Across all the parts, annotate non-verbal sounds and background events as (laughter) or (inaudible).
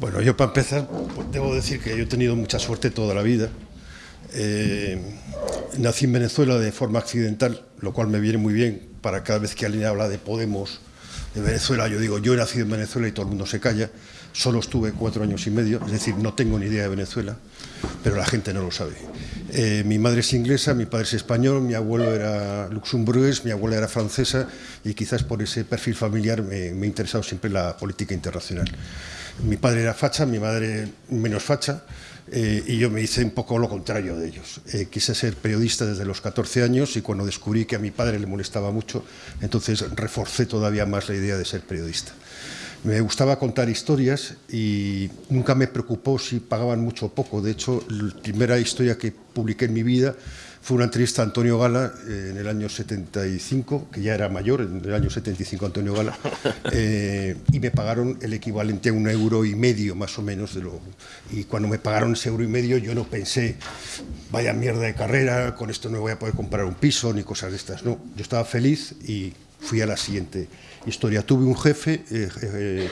Bueno, yo para empezar, pues, debo decir que yo he tenido mucha suerte toda la vida. Eh, nací en Venezuela de forma accidental, lo cual me viene muy bien para cada vez que alguien habla de Podemos, de Venezuela, yo digo, yo he nacido en Venezuela y todo el mundo se calla. Solo estuve cuatro años y medio, es decir, no tengo ni idea de Venezuela, pero la gente no lo sabe. Eh, mi madre es inglesa, mi padre es español, mi abuelo era luxemburgués, mi abuela era francesa y quizás por ese perfil familiar me, me interesado siempre la política internacional. Mi padre era facha, mi madre menos facha, eh, y yo me hice un poco lo contrario de ellos. Eh, quise ser periodista desde los 14 años y cuando descubrí que a mi padre le molestaba mucho, entonces reforcé todavía más la idea de ser periodista. Me gustaba contar historias y nunca me preocupó si pagaban mucho o poco. De hecho, la primera historia que publiqué en mi vida fue una entrevista a Antonio Gala eh, en el año 75, que ya era mayor, en el año 75 Antonio Gala, (laughs) eh, y me pagaron el equivalente a un euro y medio más o menos. De lo, y cuando me pagaron ese euro y medio yo no pensé, vaya mierda de carrera, con esto no voy a poder comprar un piso ni cosas de estas. No, yo estaba feliz y fui a la siguiente historia. Tuve un jefe... Eh,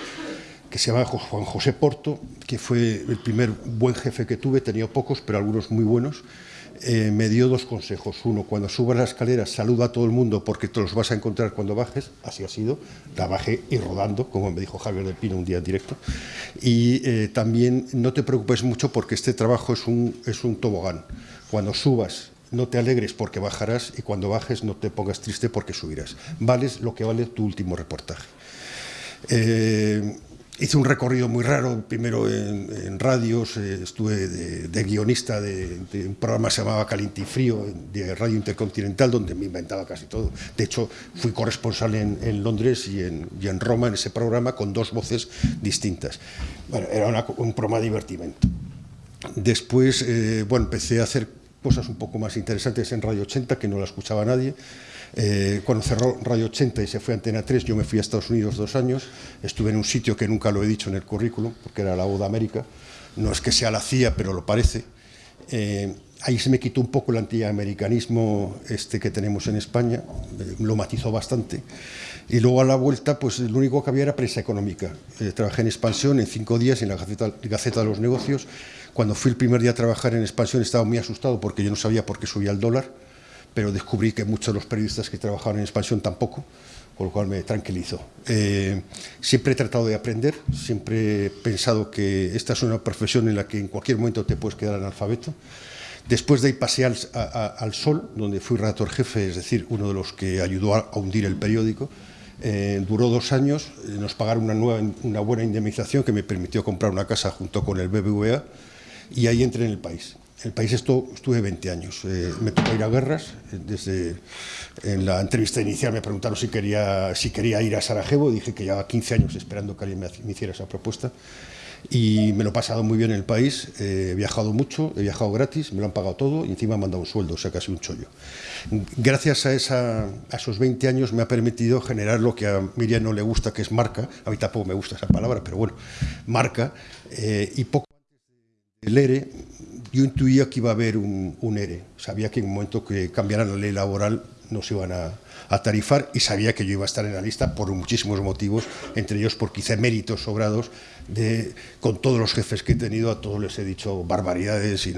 que se llama Juan José Porto, que fue el primer buen jefe que tuve, tenía pocos, pero algunos muy buenos, eh, me dio dos consejos. Uno, cuando subas la escalera, saluda a todo el mundo porque te los vas a encontrar cuando bajes. Así ha sido. La y rodando, como me dijo Javier del Pino un día en directo. Y eh, también no te preocupes mucho porque este trabajo es un, es un tobogán. Cuando subas, no te alegres porque bajarás y cuando bajes no te pongas triste porque subirás. Vales lo que vale tu último reportaje. Eh, Hice un recorrido muy raro, primero en, radios, eh, estuve de, guionista de, un programa que se llamaba Caliente y Frío, de Radio Intercontinental, donde me inventaba casi todo. De hecho, fui corresponsal en, Londres y en, en, Roma en ese programa con dos voces distintas. Bueno, era un programa de divertimento. Después, eh, bueno, empecé a hacer cosas un poco más interesantes en Radio 80, que no la escuchaba nadie. Eh, cuando cerró Radio 80 y se fue a Antena 3, yo me fui a Estados Unidos dos años, estuve en un sitio que nunca lo he dicho en el currículum, porque era la de América, no es que sea la CIA, pero lo parece. Eh, ahí se me quitó un poco el antiamericanismo este que tenemos en España, eh, lo matizó bastante. Y luego a la vuelta, pues lo único que había era prensa económica. trabajé en Expansión en cinco días en la Gaceta, Gaceta de los Negocios. Cuando fui el primer día a trabajar en Expansión estaba muy asustado porque yo no sabía por qué subía el dólar pero descubrí que muchos de los periodistas que trabajaban en expansión tampoco, con lo cual me tranquilizó. Eh, siempre he tratado de aprender, siempre he pensado que esta es una profesión en la que en cualquier momento te puedes quedar analfabeto. Después de ahí pasé al, Sol, donde fui redactor jefe, es decir, uno de los que ayudó a, hundir el periódico. Eh, duró dos años, eh, nos pagaron una, una buena indemnización que me permitió comprar una casa junto con el BBVA y ahí entré en el país el país esto, estuve 20 años. Eh, me tocó ir a guerras. Eh, desde en la entrevista inicial me preguntaron si quería, si quería ir a Sarajevo. Dije que llevaba 15 años esperando que alguien me, hiciera esa propuesta. Y me lo he pasado muy bien en el país. Eh, he viajado mucho, he viajado gratis, me lo han pagado todo y encima me han dado un sueldo, o sea, casi un chollo. Gracias a, esa, a esos 20 años me ha permitido generar lo que a Miriam no le gusta, que es marca. A mí tampoco me gusta esa palabra, pero bueno, marca. y poco antes yo intuía que iba a haber un, ERE. Sabía que en un momento que cambiaran la ley laboral nos iban a, tarifar y sabía que yo iba a estar en la lista por muchísimos motivos, entre ellos porque hice méritos sobrados con todos los jefes que he tenido, a todos les he dicho barbaridades y,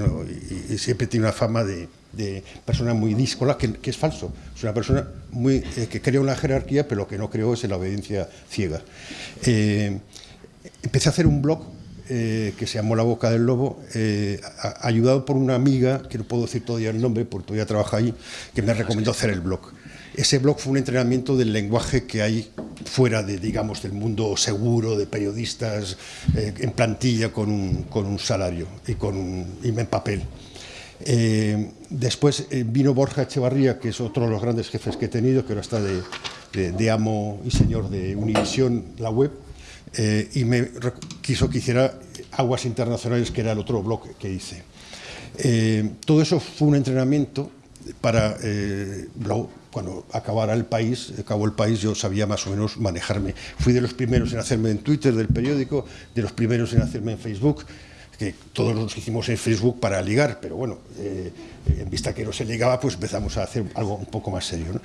siempre tiene una fama de, persona muy díscola, que, es falso. Es una persona muy, eh, que crea una jerarquía, pero lo que no creo es en la obediencia ciega. Eh, empecé a hacer un blog eh, que se llamó La Boca del Lobo, eh, ayudado por una amiga, que no puedo decir todavía el nombre porque todavía trabaja ahí, que me recomendó hacer el blog. Ese blog fue un entrenamiento del lenguaje que hay fuera de, digamos, del mundo seguro, de periodistas eh, en plantilla con un, con un, salario y, con un, en papel. después vino Borja Echevarría, que es otro de los grandes jefes que he tenido, que ahora está de, de amo y señor de Univisión, la web, eh, y me quiso que hiciera Aguas Internacionales, que era el otro bloque que hice. Eh, todo eso fue un entrenamiento para, eh, cuando acabara el país, acabó el país, yo sabía más o menos manejarme. Fui de los primeros en hacerme en Twitter del periódico, de los primeros en hacerme en Facebook, que todos nos hicimos en Facebook para ligar, pero bueno, eh, en vista que no se ligaba, pues empezamos a hacer algo un poco más serio.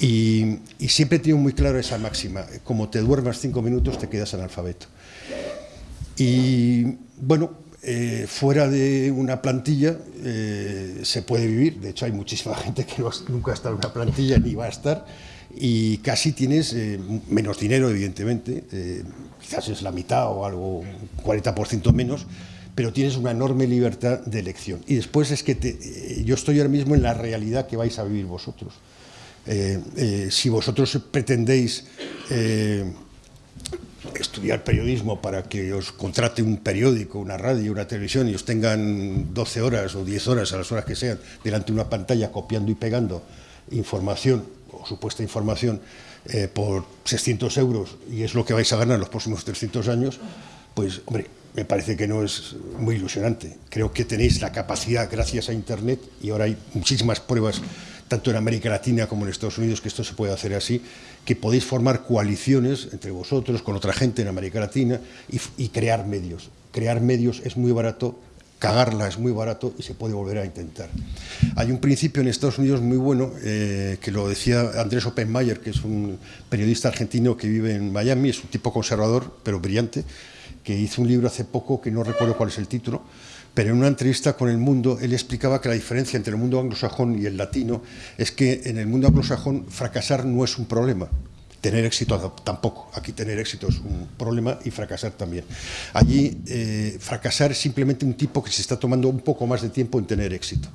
Y, siempre he tenido muy claro esa máxima, como te duermas cinco minutos te quedas analfabeto. Y bueno, eh, fuera de una plantilla eh, se puede vivir, de hecho hay muchísima (laughs) gente que nunca ha en una plantilla ni va a estar, y casi tienes menos dinero, evidentemente, quizás es la mitad o algo, 40% menos, pero tienes una enorme libertad de elección. Y después es que yo estoy ahora mismo en la realidad que vais a vivir vosotros. si vosotros pretendéis estudiar periodismo para que os contrate un periódico, una radio, una televisión y os tengan 12 horas o 10 horas a las horas que sean delante de una pantalla copiando y pegando información o supuesta información eh, por 600 euros y es lo que vais a ganar en los próximos 300 años, pues hombre, me parece que no es muy ilusionante. Creo que tenéis la capacidad, gracias a Internet, y ahora hay muchísimas pruebas tanto en América Latina como en Estados Unidos, que esto se puede hacer así, que podéis formar coaliciones entre vosotros, con otra gente en América Latina y, crear medios. Crear medios es muy barato, cagarla es muy barato y se puede volver a intentar. Hay un principio en Estados Unidos muy bueno, eh, que lo decía Andrés Oppenmayer, que es un periodista argentino que vive en Miami, es un tipo conservador, pero brillante, que hizo un libro hace poco, que no recuerdo cuál es el título, pero en una entrevista con El Mundo él explicaba que la diferencia entre el mundo anglosajón y el latino es que en el mundo anglosajón fracasar no es un problema, tener éxito tampoco. Aquí tener éxito es un problema y fracasar también. Allí eh, fracasar es simplemente un tipo que se está tomando un poco más de tiempo en tener éxito.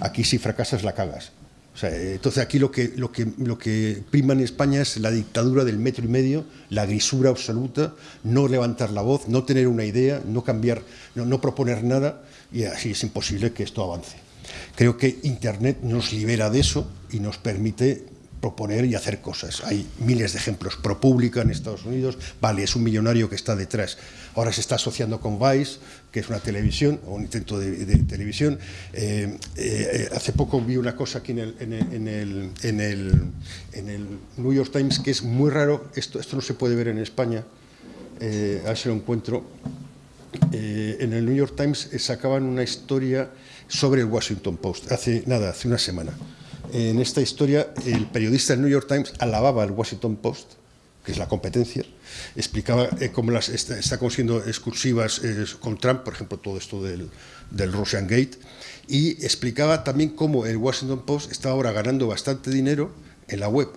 Aquí si fracasas la cagas. Entonces aquí lo que, lo, que, lo que prima en España es la dictadura del metro y medio, la grisura absoluta, no levantar la voz, no tener una idea, no cambiar, no, no proponer nada y así es imposible que esto avance. Creo que Internet nos libera de eso y nos permite proponer y hacer cosas. Hay miles de ejemplos. ProPublica en Estados Unidos, vale, es un millonario que está detrás. Ahora se está asociando con Vice, que es una televisión, o un intento de, televisión. Eh, eh, hace poco vi una cosa aquí en el, en, el, en, el, New York Times que es muy raro, esto, esto no se puede ver en España, eh, a ver si lo encuentro. en el New York Times sacaban una historia sobre el Washington Post, hace nada, hace una semana en esta historia el periodista del New York Times alababa al Washington Post, que es la competencia, explicaba eh, cómo las, está, consiguiendo excursivas eh, con Trump, por ejemplo, todo esto del, del Russian Gate, y explicaba también cómo el Washington Post está ahora ganando bastante dinero en la web,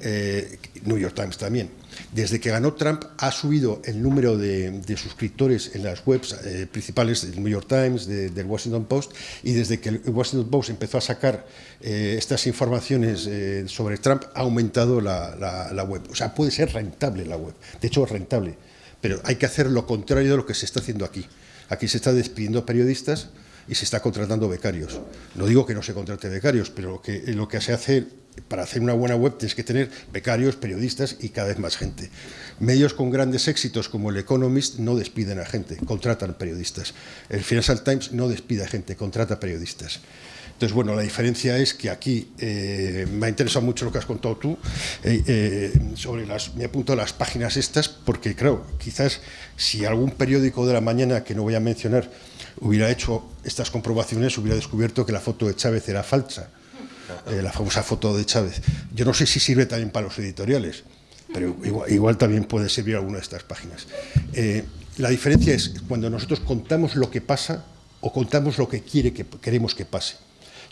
eh, New York Times también. Desde que ganó Trump ha subido el número de, suscriptores en las webs eh, principales del New York Times, del Washington Post, y desde que el Washington Post empezó a sacar eh, estas informaciones sobre Trump ha aumentado la, web. O sea, puede ser rentable la web. De hecho, es rentable. Pero hay que hacer lo contrario de lo que se está haciendo aquí. Aquí se está despidiendo periodistas y se está contratando becarios. No digo que no se contrate becarios, pero que, lo que se hace para hacer una buena web tienes que tener becarios, periodistas y cada vez más gente. Medios con grandes éxitos como el Economist no despiden a gente, contratan periodistas. El Financial Times no despide a gente, contrata periodistas. Entonces, bueno, la diferencia es que aquí eh, me ha interesado mucho lo que has contado tú eh, eh, sobre las, me apunto a las páginas estas porque, creo, quizás si algún periódico de la mañana, que no voy a mencionar, hubiera hecho estas comprobaciones, hubiera descubierto que la foto de Chávez era falsa eh, la famosa foto de Chávez. Yo no sé si sirve también para los editoriales, pero igual, también puede servir alguna de estas páginas. Eh, la diferencia es cuando nosotros contamos lo que pasa o contamos lo que, quiere que queremos que pase.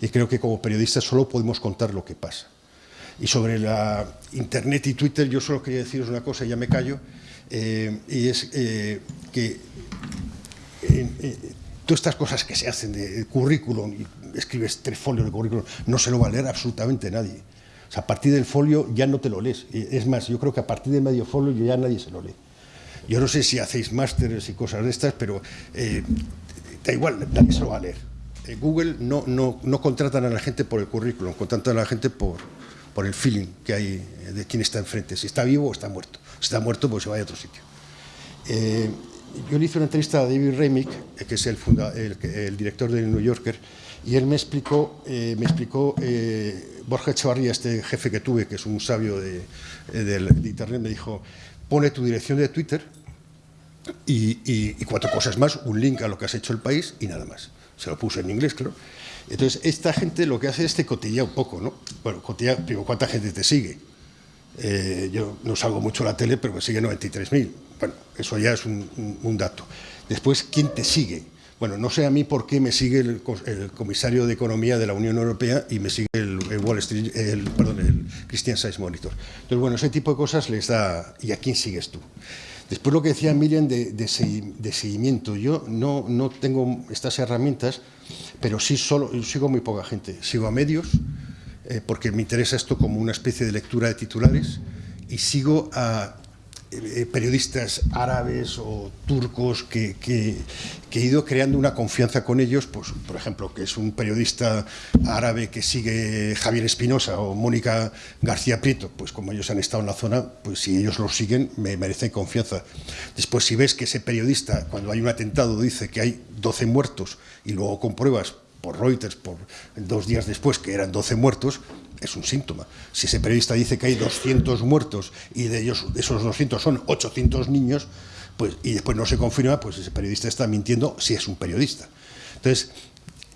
Y creo que como periodistas solo podemos contar lo que pasa. Y sobre la Internet y Twitter, yo solo quería deciros una cosa, ya me callo, eh, y es que todas estas cosas que se hacen de currículum, y escribes tres folios de currículum, no se lo va a leer absolutamente nadie. O sea, a partir del folio ya no te lo lees. Es más, yo creo que a partir de medio folio ya nadie se lo lee. Yo no sé si hacéis másteres y cosas de estas, pero eh, da igual, nadie se lo va a leer. Google no, no, no, contratan a la gente por el currículum, contratan a la gente por, por el feeling que hay de quién está enfrente, si está vivo o está muerto. Si está muerto, pues se va a otro sitio. Eh, yo le hice una entrevista a David Remick, eh, que es el, el, director del New Yorker, y él me explicó, eh, me explicó eh, Borja Echevarría, este jefe que tuve, que es un sabio de, Internet, me dijo, pone tu dirección de Twitter y, cuatro cosas más, un link a lo que has hecho el país y nada más. Se lo puse en inglés, claro. Entonces, esta gente lo que hace es te cotilla un poco, ¿no? Bueno, cotilla, primero, ¿cuánta gente te sigue? yo no salgo mucho a la tele, pero me sigue 93.000 Bueno, eso ya es un, dato. Después, ¿quién te sigue? Bueno, no sé a mí por qué me sigue el, comisario de Economía de la Unión Europea y me sigue el, Wall Street, el, perdón, el Christian Science Monitor. Entonces, bueno, ese tipo de cosas les da... ¿Y a quién sigues tú? Después lo que decía Miriam de, de, seguimiento. Yo no, no, tengo estas herramientas, pero sí solo, sigo muy poca gente. Sigo a medios, eh, porque me interesa esto como una especie de lectura de titulares, y sigo a eh, periodistas árabes o turcos que, he ido creando una confianza con ellos, pues, por ejemplo, que es un periodista árabe que sigue Javier Espinosa o Mónica García Prieto, pues como ellos han estado en la zona, pues si ellos los siguen, me merecen confianza. Después, si ves que ese periodista, cuando hay un atentado, dice que hay 12 muertos y luego compruebas por Reuters, por dos días después, que eran 12 muertos, es un síntoma. Si ese periodista dice que hay 200 muertos y de ellos esos 200 son 800 niños, pues, y después no se confirma, pues ese periodista está mintiendo si es un periodista. Entonces,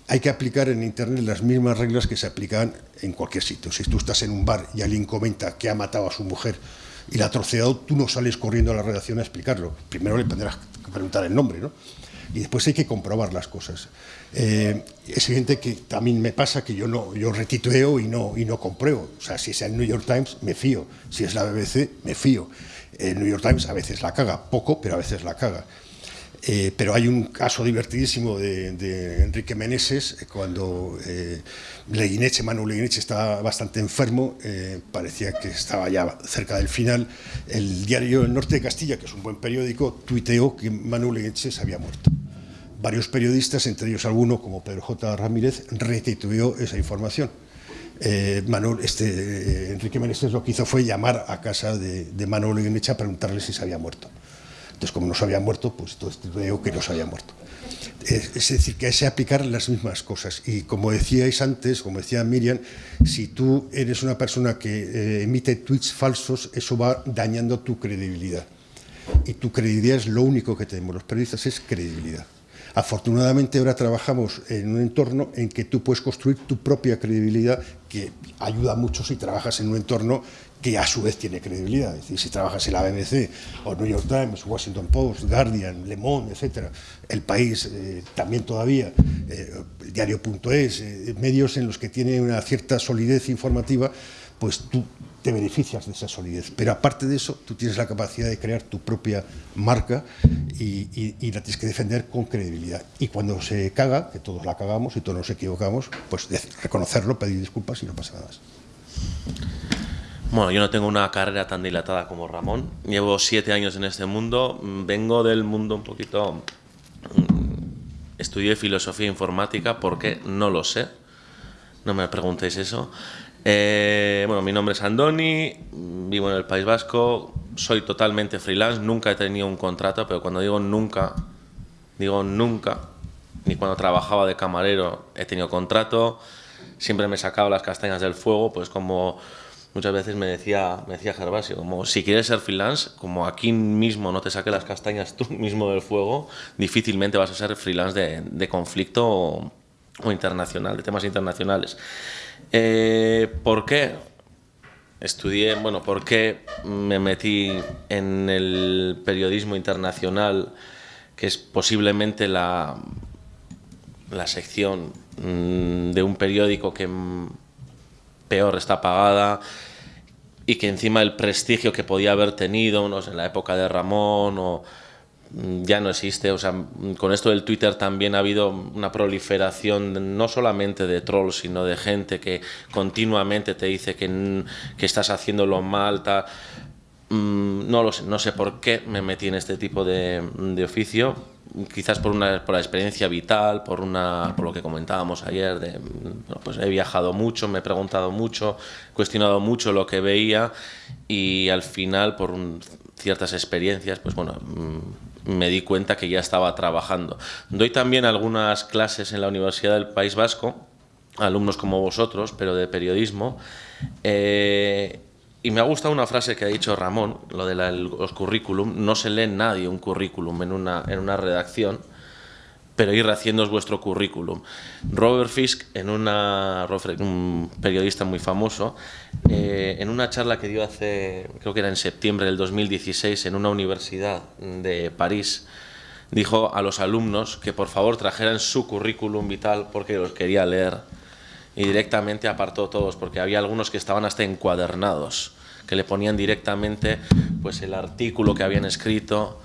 hay que aplicar en Internet las mismas reglas que se aplican en cualquier sitio. Si tú estás en un bar y alguien comenta que ha matado a su mujer y la ha troceado, tú no sales corriendo a la redacción a explicarlo. Primero le tendrás que preguntar el nombre, ¿no? Y después hay que comprobar las cosas. Eh, es evidente que también me pasa que yo no yo retitueo y no, y no compruebo. O sea, si es el New York Times, me fío. Si es la BBC, me fío. El New York Times a veces la caga, poco, pero a veces la caga. Eh, pero hay un caso divertidísimo de, Enrique Meneses, eh, cuando eh, Leguineche, Manu Leguineche estaba bastante enfermo, parecía que estaba ya cerca del final, el diario El Norte de Castilla, que es un buen periódico, tuiteó que Manu Leguineche se había muerto varios periodistas, entre ellos alguno como Pedro J. Ramírez, restituyó esa información. Eh, Manuel, este, eh, Enrique Meneses lo que hizo fue llamar a casa de, de Manuel Iglesias a preguntarle si se había muerto. Entonces, como no se había muerto, pues todo veo que no se había muerto. Es, decir, que que aplicar las mismas cosas. Y como decíais antes, como decía Miriam, si tú eres una persona que eh, emite tweets falsos, eso va dañando tu credibilidad. Y tu credibilidad es lo único que tenemos los periodistas, es credibilidad. Afortunadamente ahora trabajamos en un entorno en que tú puedes construir tu propia credibilidad, que ayuda mucho si trabajas en un entorno que a su vez tiene credibilidad. Es decir, si trabajas en la BBC, o New York Times, Washington Post, Guardian, Le Monde, etc., El País, eh, también todavía, eh, diario.es, eh, medios en los que tiene una cierta solidez informativa, pues tú te beneficias de esa solidez. Pero aparte de eso, tú tienes la capacidad de crear tu propia marca y, la tienes que defender con credibilidad. Y cuando se caga, que todos la cagamos y todos nos equivocamos, pues reconocerlo, pedir disculpas y no pasa nada más. Bueno, yo no tengo una carrera tan dilatada como Ramón. Llevo siete años en este mundo. Vengo del mundo un poquito... Mm, estudié filosofía informática porque no lo sé. No me preguntéis eso. Eh, bueno, mi nombre es Andoni, vivo en el País Vasco, soy totalmente freelance, nunca he tenido un contrato, pero cuando digo nunca, digo nunca, ni cuando trabajaba de camarero he tenido contrato, siempre me sacaba las castañas del fuego, pues como muchas veces me decía, me decía Gervasio, como si quieres ser freelance, como aquí mismo no te saque las castañas tú (laughs) mismo del fuego, difícilmente vas a ser freelance de, de conflicto o, o internacional, de temas internacionales. Eh, ¿Por qué? Estudié, bueno, ¿por qué me metí en el periodismo internacional, que es posiblemente la, la sección mm, de un periódico que peor está pagada y que encima el prestigio que podía haber tenido no en la época de Ramón o Mm, ya no existe. O sea, mm, con esto del Twitter también ha habido una proliferación no solamente de trolls, sino de gente que continuamente te dice que, que estás haciéndolo mal. Mm, no lo sé, no sé por qué me metí en este tipo de, oficio. Quizás por, una, por la experiencia vital, por, una, por lo que comentábamos ayer. Pues he viajado mucho, me he preguntado mucho, cuestionado mucho lo que veía y al final, por ciertas experiencias, pues bueno me di cuenta que ya estaba trabajando. Doy también algunas clases en la Universidad del País Vasco, alumnos como vosotros, pero de periodismo. Eh, y me ha gustado una frase que ha dicho Ramón, lo de los currículum. No se lee nadie un currículum en una, en una redacción, pero ir haciendo vuestro currículum. Robert Fisk, en una, un periodista muy famoso, eh, en una charla que dio hace, creo que era en septiembre del 2016, en una universidad de París, dijo a los alumnos que por favor trajeran su currículum vital porque los quería leer. Y directamente apartó todos, porque había algunos que estaban hasta encuadernados, que le ponían directamente pues, el artículo que habían escrito.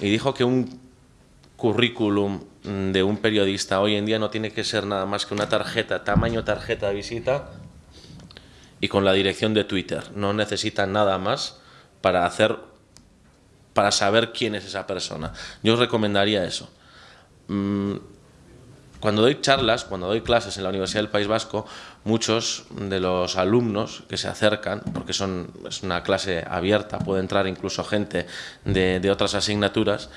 Y dijo que un currículum de un periodista hoy en día no tiene que ser nada más que una tarjeta, tamaño tarjeta de visita y con la dirección de Twitter. No necesita nada más para hacer para saber quién es esa persona. Yo os recomendaría eso. Cuando doy charlas, cuando doy clases en la Universidad del País Vasco, muchos de los alumnos que se acercan, porque son, es una clase abierta, puede entrar incluso gente de, de otras asignaturas,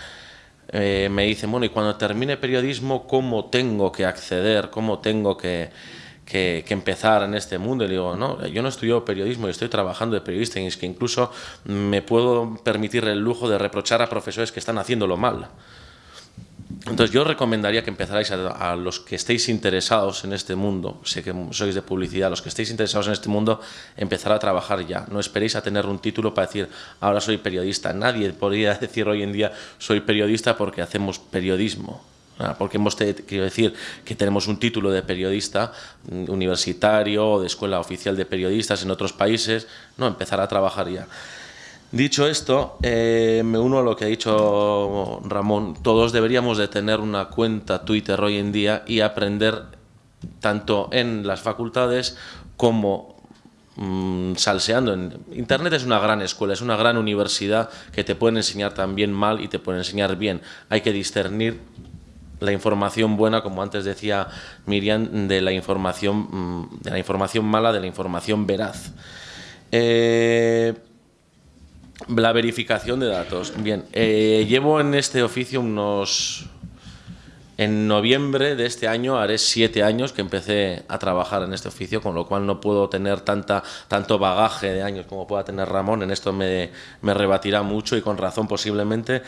eh, me dicen, bueno, y cuando termine periodismo, ¿cómo tengo que acceder? ¿Cómo tengo que, que, empezar en este mundo? Y le digo, no, yo no estudio periodismo, y estoy trabajando de periodista y es que incluso me puedo permitir el lujo de reprochar a profesores que están haciéndolo mal. Entonces yo recomendaría que empezarais a, los que estéis interesados en este mundo, sé que sois de publicidad, los que estéis interesados en este mundo, empezar a trabajar ya. No esperéis a tener un título para decir, ahora soy periodista. Nadie podría (laughs) decir hoy en día, soy periodista porque hacemos periodismo. Porque hemos, quiero decir, que tenemos un título de periodista mm, universitario o de escuela oficial de periodistas en otros países. No, empezar a trabajar ya. Dicho esto, eh, me uno a lo que ha dicho Ramón. Todos deberíamos de tener una cuenta Twitter hoy en día y aprender tanto en las facultades como mm, salseando. Internet es una gran escuela, es una gran universidad que te pueden enseñar también mal y te pueden enseñar bien. Hay que discernir la información buena, como antes decía Miriam, de la información, mm, de la información mala, de la información veraz. Eh, la verificación de datos. Bien, eh, llevo en este oficio unos... En noviembre de este año haré siete años que empecé a trabajar en este oficio, con lo cual no puedo tener tanta, tanto bagaje de años como pueda tener Ramón. En esto me, me rebatirá mucho y con razón posiblemente.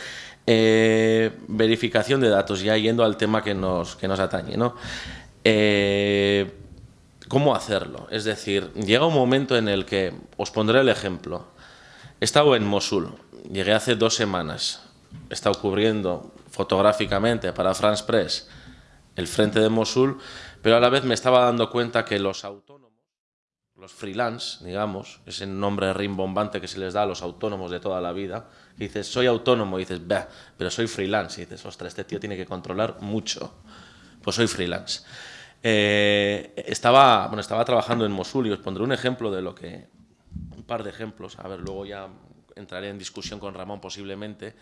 Eh, verificación de datos, ya yendo al tema que nos, que nos atañe. ¿no? Eh, ¿Cómo hacerlo? Es decir, llega un momento en el que, os pondré el ejemplo, He estado en Mosul, llegué hace dos semanas. He estado cubriendo fotográficamente para France Press el frente de Mosul, pero a la vez me estaba dando cuenta que los autónomos, los freelance, digamos, ese nombre rimbombante que se les da a los autónomos de toda la vida, dices, soy autónomo, y dices, bah, pero soy freelance, y dices, ostras, este tío tiene que controlar mucho. Pues soy freelance. Eh, estaba, bueno, estaba trabajando en Mosul y os pondré un ejemplo de lo que par de ejemplos, a ver, luego ya entraré en discusión con Ramón posiblemente,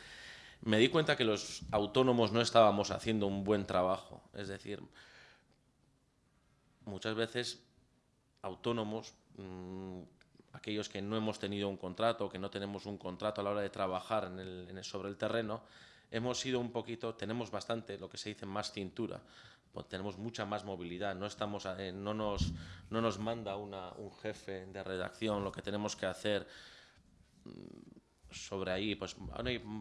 me di cuenta que los autónomos no estábamos haciendo un buen trabajo. Es decir, muchas veces autónomos, mm, aquellos que no hemos tenido un contrato, que no tenemos un contrato a la hora de trabajar sobre el terreno, hemos sido un poquito, tenemos bastante, lo que se dice, más cintura. Pues tenemos mucha más movilidad, no, estamos, eh, no, nos, no nos manda una, un jefe de redacción lo que tenemos que hacer mm, sobre ahí, pues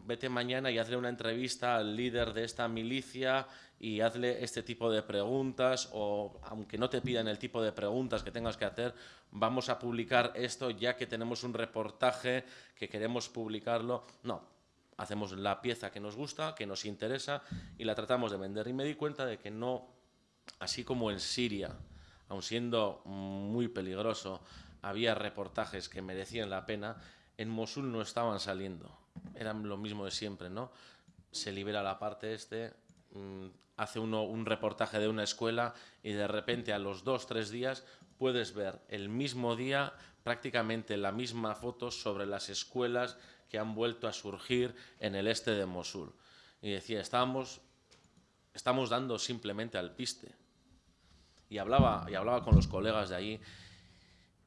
vete mañana y hazle una entrevista al líder de esta milicia y hazle este tipo de preguntas o aunque no te pidan el tipo de preguntas que tengas que hacer, vamos a publicar esto ya que tenemos un reportaje que queremos publicarlo. No, hacemos la pieza que nos gusta, que nos interesa y la tratamos de vender. Y me di cuenta de que no, así como en Siria, aun siendo muy peligroso, había reportajes que merecían la pena, en Mosul no estaban saliendo. Eran lo mismo de siempre, ¿no? Se libera la parte este, mm, hace uno un reportaje de una escuela y de repente a los dos, tres días puedes ver el mismo día prácticamente la misma foto sobre las escuelas que han vuelto a surgir en el este de Mosul. Y decía, estamos, estamos dando simplemente al piste. Y hablaba, y hablaba con los colegas de allí.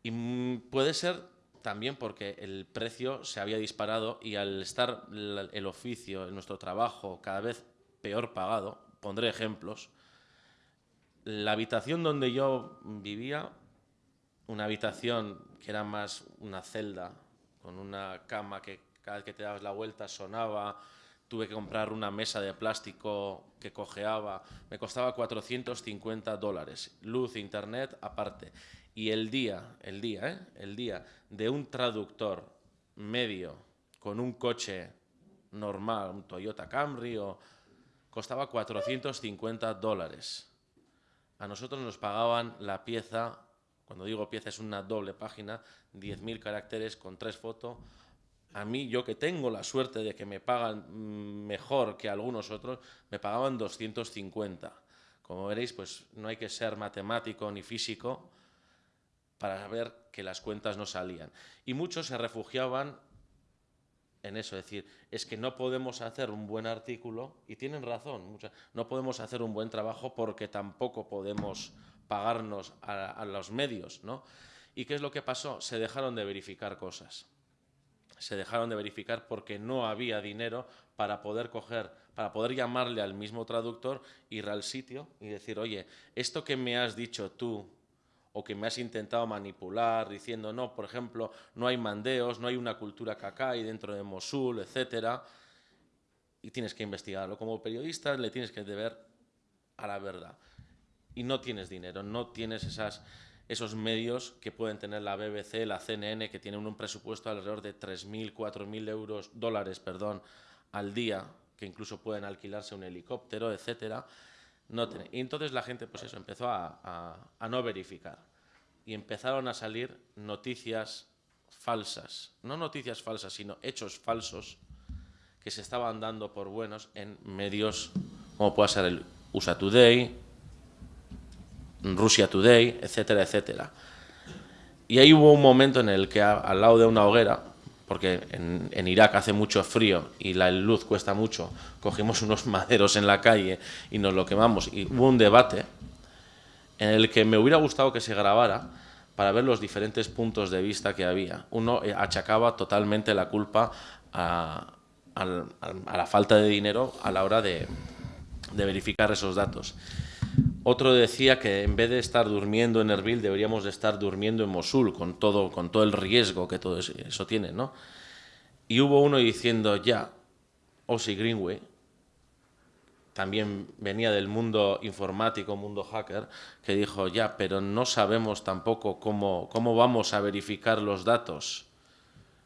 Y puede ser también porque el precio se había disparado y al estar el oficio, nuestro trabajo cada vez peor pagado, pondré ejemplos, la habitación donde yo vivía, una habitación que era más una celda con una cama que cada vez que te dabas la vuelta sonaba, tuve que comprar una mesa de plástico que cojeaba, me costaba 450 dólares, luz, internet aparte. Y el día, el día, ¿eh? el día de un traductor medio con un coche normal, un Toyota Camry, o, costaba 450 dólares. A nosotros nos pagaban la pieza, cuando digo pieza es una doble página, 10.000 caracteres con tres fotos, a mí, yo que tengo la suerte de que me pagan mejor que algunos otros, me pagaban 250. Como veréis, pues no hay que ser matemático ni físico para ver que las cuentas no salían. Y muchos se refugiaban en eso, es decir, es que no podemos hacer un buen artículo, y tienen razón, no podemos hacer un buen trabajo porque tampoco podemos pagarnos a, a los medios, ¿no? ¿Y qué es lo que pasó? Se dejaron de verificar cosas se dejaron de verificar porque no había dinero para poder coger, para poder llamarle al mismo traductor, ir al sitio y decir, oye, esto que me has dicho tú o que me has intentado manipular diciendo, no, por ejemplo, no hay mandeos, no hay una cultura cacay dentro de Mosul, etcétera, y tienes que investigarlo. Como periodista le tienes que deber a la verdad. Y no tienes dinero, no tienes esas esos medios que pueden tener la BBC, la CNN, que tienen un presupuesto alrededor de 3.000, 4.000 euros, dólares perdón, al día, que incluso pueden alquilarse un helicóptero, etcétera. No y entonces la gente, pues eso, empezó a, a no verificar. Y empezaron a salir noticias falsas. No noticias falsas, sino hechos falsos que se estaban dando por buenos en medios como puede ser el USA Today, Russia Today, etcétera, etcétera. Y ahí hubo un momento en el que al lado de una hoguera, porque en, Irak hace mucho frío y la luz cuesta mucho, cogimos (laughs) unos maderos en la calle y nos lo quemamos. Y hubo un debate en el que me hubiera gustado que se grabara para ver los diferentes puntos de vista que había. Uno eh, achacaba totalmente la culpa a, la falta de dinero a la hora de verificar esos datos. Otro decía que en vez de estar durmiendo en Erbil deberíamos de estar durmiendo en Mosul con todo, con todo el riesgo que todo eso tiene, ¿no? Y hubo uno diciendo ya, Ossie Greenway, también venía del mundo informático, mundo hacker, que dijo, ya, pero no sabemos tampoco cómo, cómo vamos a verificar los datos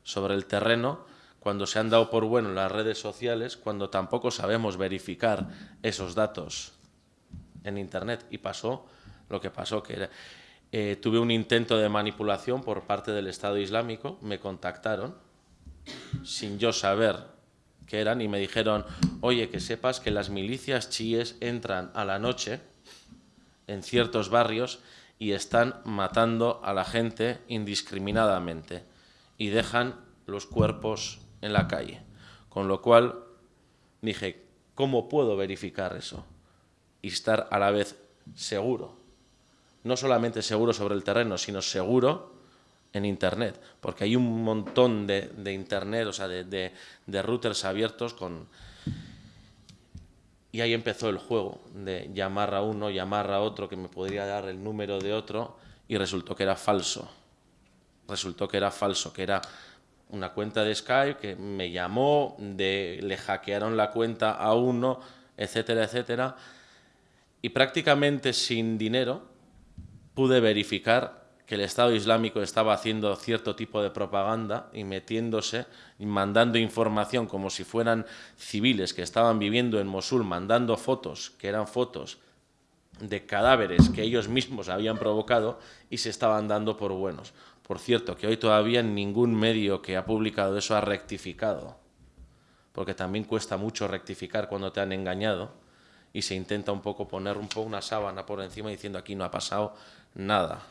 sobre el terreno cuando se han dado por bueno las redes sociales, cuando tampoco sabemos verificar esos datos en Internet y pasó lo que pasó, que eh, tuve un intento de manipulación por parte del Estado Islámico, me contactaron sin yo saber qué eran y me dijeron, oye, que sepas que las milicias chiíes entran a la noche en ciertos barrios y están matando a la gente indiscriminadamente y dejan los cuerpos en la calle. Con lo cual dije, ¿cómo puedo verificar eso? Y estar a la vez seguro. No solamente seguro sobre el terreno, sino seguro en Internet, porque hay un montón de, Internet, o sea, de, routers abiertos con... Y ahí empezó el juego de llamar a uno, llamar a otro, que me podría dar el número de otro, y resultó que era falso. Resultó que era falso, que era una cuenta de Skype que me llamó, de, le hackearon la cuenta a uno, etcétera, etcétera y prácticamente sin dinero pude verificar que el Estado Islámico estaba haciendo cierto tipo de propaganda y metiéndose y mandando información como si fueran civiles que estaban viviendo en Mosul, mandando fotos, que eran fotos de cadáveres que ellos mismos habían provocado y se estaban dando por buenos. Por cierto, que hoy todavía ningún medio que ha publicado eso ha rectificado, porque también cuesta mucho rectificar cuando te han engañado y se intenta un poco poner un poco una sábana por encima diciendo aquí no ha pasado nada.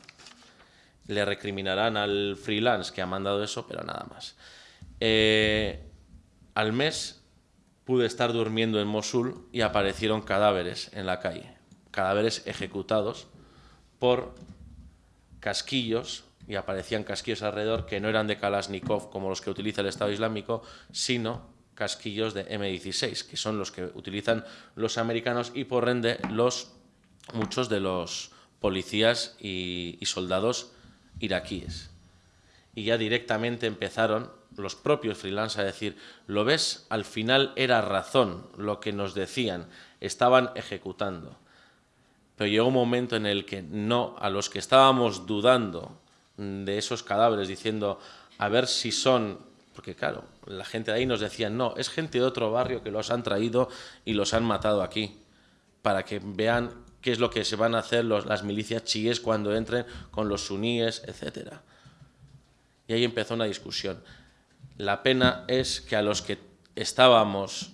Le recriminarán al freelance que ha mandado eso, pero nada más. Eh, al mes pude estar durmiendo en Mosul y aparecieron cadáveres en la calle, cadáveres ejecutados por casquillos y aparecían casquillos alrededor que no eran de Kalashnikov como los que utiliza el Estado Islámico, sino casquillos de M16, que son los que utilizan los americanos y por ende los, muchos de los policías y, soldados iraquíes. Y ya directamente empezaron los propios freelance a decir, lo ves, al final era razón lo que nos decían, estaban ejecutando. Pero llegó un momento en el que no, a los que estábamos dudando de esos cadáveres, diciendo, a ver si son, porque claro, la gente de ahí nos decía, no, es gente de otro barrio que los han traído y los han matado aquí, para que vean qué es lo que se van a hacer las milicias chiíes cuando entren con los suníes, etc. Y ahí empezó una discusión. La pena es que a los que estábamos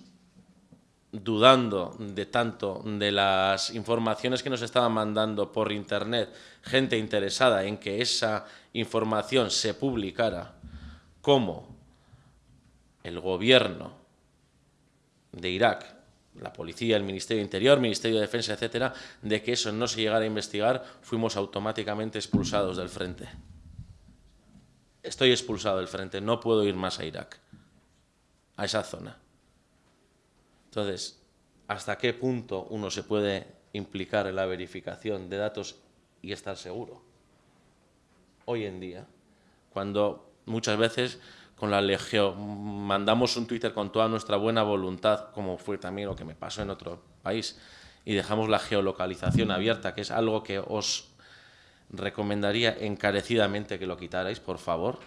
dudando de tanto de las informaciones que nos estaban mandando por internet, gente interesada en que esa información se publicara, como el gobierno de Irak la policía, el Ministerio de Interior, Ministerio de Defensa, etcétera, de que eso no se llegara a investigar, fuimos automáticamente expulsados del frente. Estoy expulsado del frente, no puedo ir más a Irak, a esa zona. Entonces, ¿hasta qué punto uno se puede implicar en la verificación de datos y estar seguro? Hoy en día, cuando muchas veces con la legión, mandamos un Twitter con toda nuestra buena voluntad, como fue también lo que me pasó en otro país, y dejamos la geolocalización abierta, que es algo que os recomendaría encarecidamente que lo quitarais, por favor,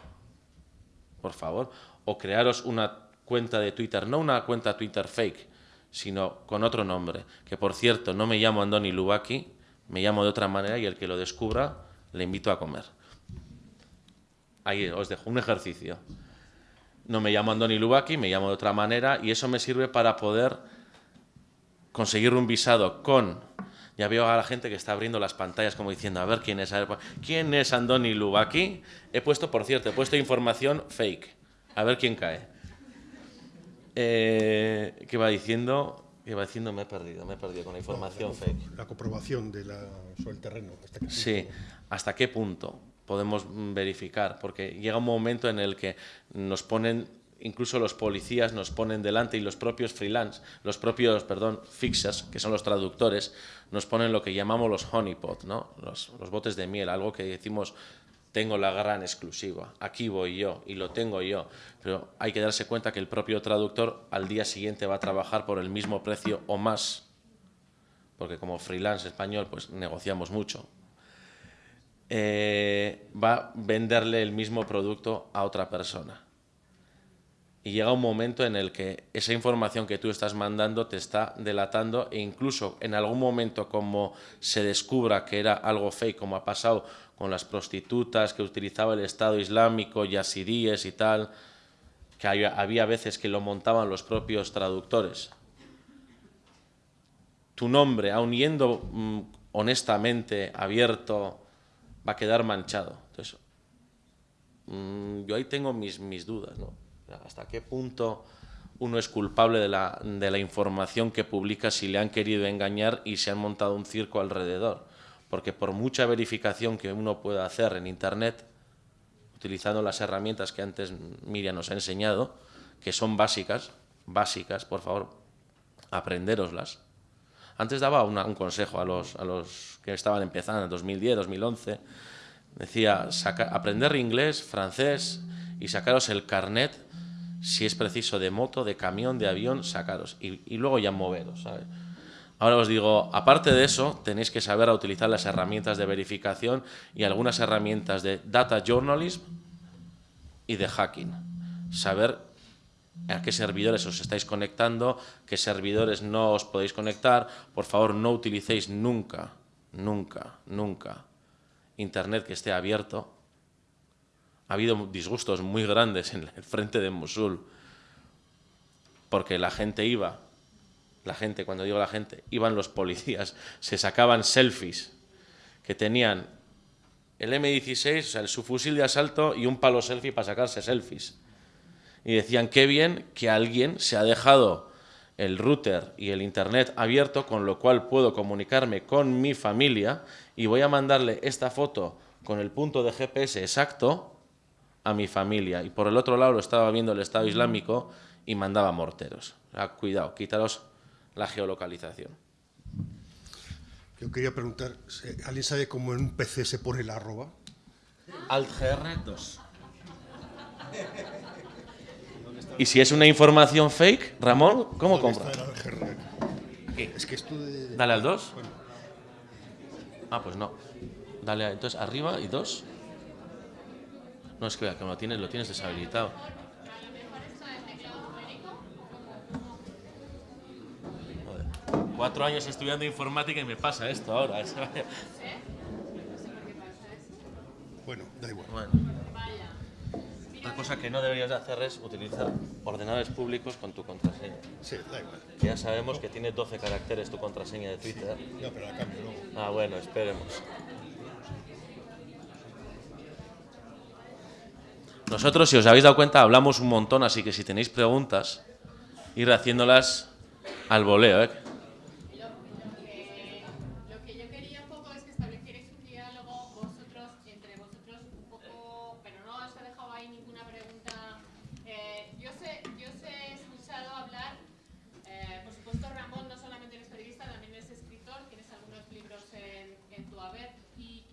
por favor, o crearos una cuenta de Twitter, no una cuenta Twitter fake, sino con otro nombre, que por cierto no me llamo Andoni Lubaki, me llamo de otra manera y el que lo descubra le invito a comer. Ahí os dejo un ejercicio no me llamo Andoni Lubaki, me llamo de otra manera y eso me sirve para poder conseguir un visado con... Ya veo a la gente que está abriendo las pantallas como diciendo, a ver quién es, quién es Andoni Lubaki. He puesto, por cierto, he puesto información fake. A ver quién cae. Eh, ¿Qué va diciendo? ¿Qué va diciendo? Me he perdido, me he perdido con la información fake. La comprobación de la, sobre el terreno. sí, ¿hasta qué punto? Podemos verificar, porque llega un momento en el que nos ponen, incluso los policías nos ponen delante y los propios freelance, los propios, perdón, fixers, que son los traductores, nos ponen lo que llamamos los honeypot, ¿no? los, los botes de miel, algo que decimos tengo la gran exclusiva, aquí voy yo y lo tengo yo, pero hay que darse cuenta que el propio traductor al día siguiente va a trabajar por el mismo precio o más, porque como freelance español pues negociamos mucho, eh, va a venderle el mismo producto a otra persona. Y llega un momento en el que esa información que tú estás mandando te está delatando e incluso en algún momento como se descubra que era algo fake, como ha pasado con las prostitutas que utilizaba el Estado Islámico, yasidíes y tal, que había veces que lo montaban los propios traductores. Tu nombre, aun yendo mm, honestamente, abierto, va a quedar manchado. Entonces, mm, yo ahí tengo mis, mis dudas, ¿no? ¿Hasta qué punto uno es culpable de la, de la información que publica si le han querido engañar y se han montado un circo alrededor? Porque por mucha verificación que uno pueda hacer en Internet, utilizando las herramientas que antes Miriam nos ha enseñado, que son básicas, básicas, por favor, aprenderoslas, antes daba un consejo a los, a los que estaban empezando en 2010, 2011. Decía, aprender inglés, francés y sacaros el carnet, si es preciso, de moto, de camión, de avión, sacaros. Y, luego ya moveros, Ahora os digo, aparte de eso, tenéis que saber utilizar las herramientas de verificación y algunas herramientas de data journalism y de hacking. Saber a qué servidores os estáis conectando, qué servidores no os podéis conectar. Por favor, no utilicéis nunca, nunca, nunca Internet que esté abierto. Ha habido disgustos muy grandes en el frente de Mosul, porque la gente iba, la gente, cuando digo la gente, iban los policías, se sacaban selfies que tenían el M16, o sea, el, su fusil de asalto y un palo selfie para sacarse selfies y decían qué bien que alguien se ha dejado el router y el internet abierto, con lo cual puedo comunicarme con mi familia y voy a mandarle esta foto con el punto de GPS exacto a mi familia. Y por el otro lado lo estaba viendo el Estado Islámico y mandaba morteros. cuidado, quitaros la geolocalización. Yo quería preguntar, ¿alguien sabe cómo en un PC se pone la arroba? Alt GR2. (laughs) Y si es una información fake, Ramón, ¿cómo compra? Es que esto de... Dale al 2. Ah, pues no. Dale, a- entonces arriba y 2. No, es que vea, que lo tienes, lo tienes deshabilitado. Joder. Cuatro años estudiando informática y me pasa esto ahora. (laughs) Bueno, da igual. Bueno. Otra cosa que no deberías de hacer es utilizar ordenadores públicos con tu contraseña. Sí, da igual. Ya sabemos que tiene 12 caracteres tu contraseña de Twitter. No, pero la cambio luego. Ah, bueno, esperemos. Nosotros, si os habéis dado cuenta, hablamos un montón, así que si tenéis preguntas, ir haciéndolas al voleo. Eh,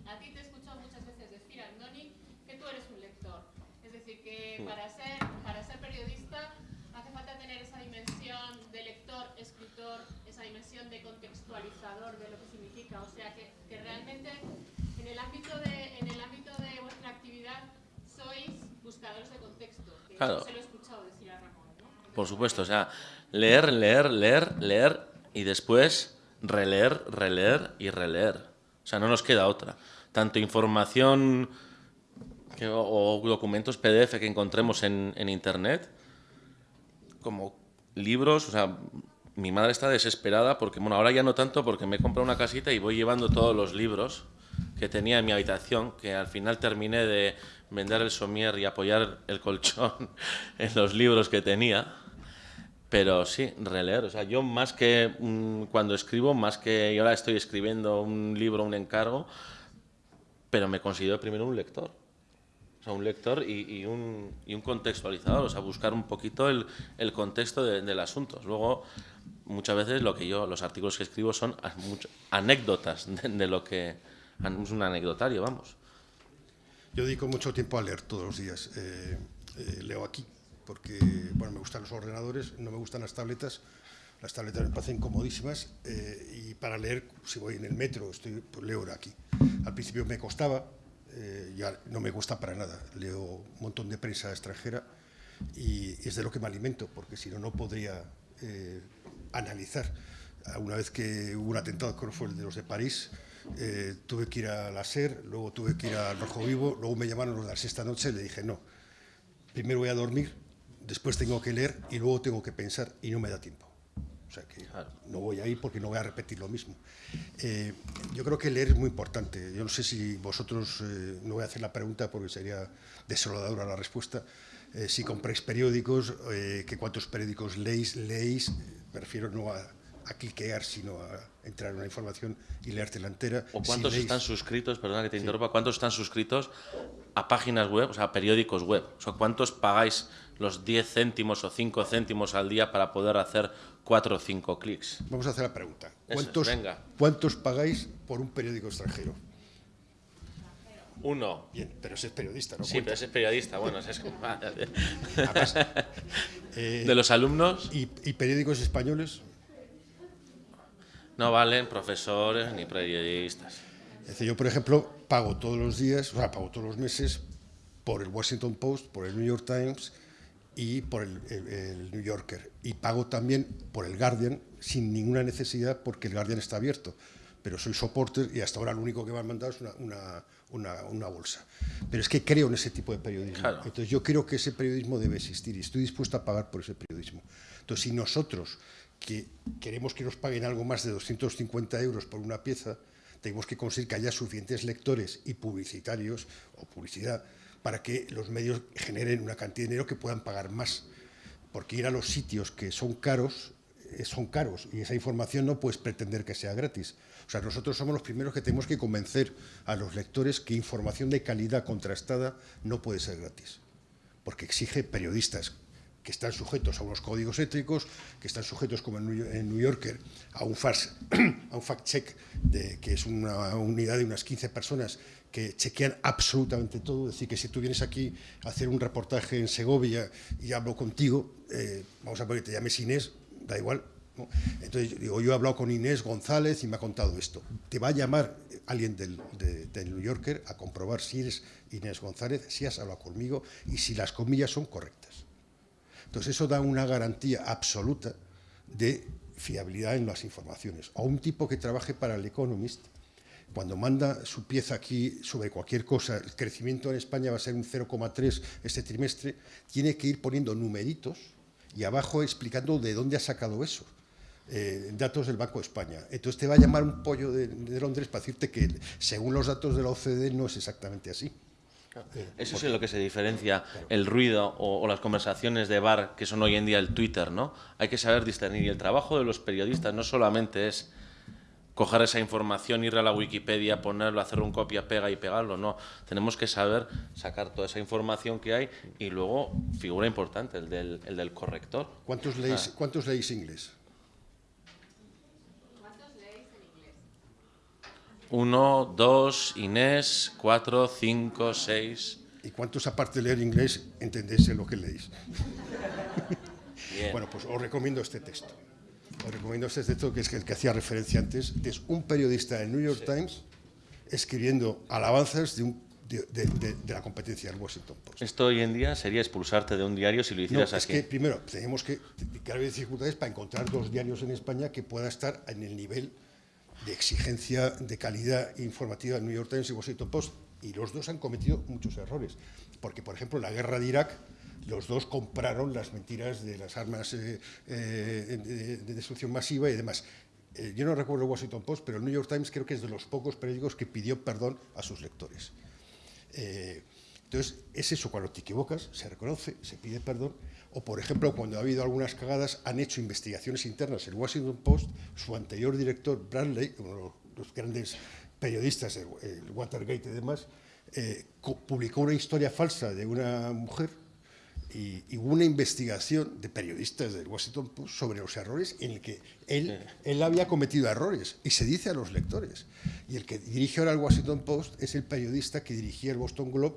a ti te he escuchado muchas veces decir, Andoni, que tú eres un lector. Es decir, que para ser, para ser periodista hace falta tener esa dimensión de lector, escritor, esa dimensión de contextualizador de lo que significa. O sea, que, que realmente en el, ámbito de, en el ámbito de vuestra actividad sois buscadores de contexto. Que Claro. se lo he escuchado decir a Ramón. ¿no? Por supuesto, o sea, leer, leer, leer, leer y después releer, releer y releer. O sea, no nos queda otra. Tanto información que- o, o documentos PDF que encontremos en, en Internet, como libros, o sea, mi madre está desesperada porque, bueno, ahora ya no tanto porque me he comprado una casita y voy llevando todos los libros que tenía en mi habitación, que al final terminé de vender el somier y apoyar el colchón (laughs) en los libros que tenía. Pero sí, releer. O sea, yo más que mm, cuando escribo, más que ahora estoy escribiendo un libro, un encargo, pero me considero primero un lector. O sea, un lector y, y un, y un contextualizador, o sea, buscar un poquito el, el contexto de- del asunto. Luego, muchas veces lo que yo, los artículos que escribo son anécdotas de, de lo que... Es un anecdotario, vamos. Yo dedico mucho tiempo a leer todos los días. Eh, eh, leo aquí, porque bueno, me gustan los ordenadores, no me gustan las tabletas. Las tabletas me parecen comodísimas eh, y para leer, si voy en el metro, estoy, pues leo aquí. Al principio me costaba, eh, ya no me gusta para nada. Leo un montón de prensa extranjera y es de lo que me alimento, porque si no, no podría eh, analizar. Una vez que hubo un atentado, creo que fue el de los de París, tuve que ir a la SER, luego tuve que ir al Rojo Vivo, luego me llamaron los de la sexta noche y le dije, no, primero voy a dormir, después tengo que leer y luego tengo que pensar y no me da tiempo. O sea que Claro. no voy a ir porque no voy a repetir lo mismo. Eh, yo creo que leer es muy importante. Yo no sé si vosotros, eh, no voy a hacer la pregunta porque sería desoladora la respuesta, eh, si compráis periódicos, que cuántos periódicos leéis, leéis, prefiero no a, a cliquear, sino a entrar en una información y leértela entera. ¿O Si cuántos leéis- están suscritos, perdona que te interrumpa, cuántos están suscritos a páginas web, o sea, a periódicos web? O sea, ¿cuántos pagáis los 10 céntimos o 5 céntimos al día para poder hacer 4 o 5 clics? Vamos a hacer la pregunta. es, ¿Cuántos, venga. ¿Cuántos pagáis por un periódico extranjero? Uno. Bien, pero ese es periodista, ¿no? Sí, Cuenta. pero ese es periodista, bueno, ese es como- Además, (laughs) eh, De los alumnos ¿y, y periódicos españoles? no valen profesores ni periodistas. Es decir, yo, por ejemplo, pago todos los días, o sea, pago todos los meses por el Washington Post, por el New York Times y por el, el- el New Yorker. Y pago también por el Guardian sin ninguna necesidad porque el Guardian está abierto. Pero soy soporter y hasta ahora lo único que me han mandado es una, una- una- una bolsa. Pero es que creo en ese tipo de periodismo. Claro. Entonces yo creo que ese periodismo debe existir y estoy dispuesto a pagar por ese periodismo. Entonces si nosotros que queremos que nos paguen algo más de 250 euros por una pieza, tenemos que conseguir que haya suficientes lectores y publicitarios o publicidad para que los medios generen una cantidad de dinero que puedan pagar más. Porque ir a los sitios que son caros, eh, son caros y esa información no puedes pretender que sea gratis. O sea, nosotros somos los primeros que tenemos que convencer a los lectores que información de calidad contrastada no puede ser gratis porque exige periodistas que están sujetos a unos códigos éticos, que están sujetos, como en New, Yorker, a un, (clears throat) fact-check, que es una unidad de unas 15 personas que chequean absolutamente todo. Es decir, que si tú vienes aquí a hacer un reportaje en Segovia y hablo contigo, eh, vamos a poner, te llames Inés, da igual. Entonces, digo, yo he hablado con Inés González y me ha contado esto. Te va a llamar alguien del, del New Yorker a comprobar si eres Inés González, si has hablado conmigo y si las comillas son correctas. Entonces, eso da una garantía absoluta de fiabilidad en las informaciones. O un tipo que trabaje para el Economist, cuando manda su pieza aquí sobre cualquier cosa, el crecimiento en España va a ser un 0,3 este trimestre, tiene que ir poniendo numeritos y abajo explicando de dónde ha sacado eso. Eh, datos del Banco de España. Entonces te va a llamar un pollo de, Londres para decirte que según los datos de la OCDE no es exactamente así. Eso es lo que se diferencia el ruido o, las conversaciones de bar que son hoy en día el Twitter, ¿no? Hay que saber discernir y el trabajo de los periodistas no solamente es coger esa información, ir a la Wikipedia, ponerlo, hacer un copia, pega y pegarlo. No, tenemos que saber sacar toda esa información que hay y luego, figura importante, el del, el del corrector. ¿Cuántos leéis, ¿Cuántos leéis inglés? ¿Cuántos leéis en inglés? Uno, dos, Inés, cuatro, cinco, seis... ¿Y cuántos, aparte de leer inglés, entendéis lo que leéis? (laughs) Bueno, pues os recomiendo este texto. Os recomiendo este texto que es el que hacía referencia antes. Es un periodista del New York Times escribiendo alabanzas de, la competencia del Washington Post. Esto hoy en día sería expulsarte de un diario si lo hicieras no, es que primero tenemos que, haber dificultades para encontrar dos diarios en España que puedan estar en el nivel de exigencia de calidad informativa del New York Times y Washington Post. Y los dos han cometido muchos errores. Porque, por ejemplo, la guerra de Irak los dos compraron las mentiras de las armas eh, eh, de, destrucción masiva y demás. Eh, yo no recuerdo el Washington Post, pero el New York Times creo que es de los pocos periódicos que pidió perdón a sus lectores. entonces, es eso, cuando te equivocas, se reconoce, se pide perdón, o por ejemplo, cuando ha habido algunas cagadas, han hecho investigaciones internas. El Washington Post, su anterior director, Bradley, uno de los grandes periodistas, el, Watergate y demás, publicó una historia falsa de una mujer y, hubo una investigación de periodistas del Washington Post sobre los errores en el que él, él había cometido errores y se dice a los lectores. Y el que dirige ahora el Washington Post es el periodista que dirigía el Boston Globe,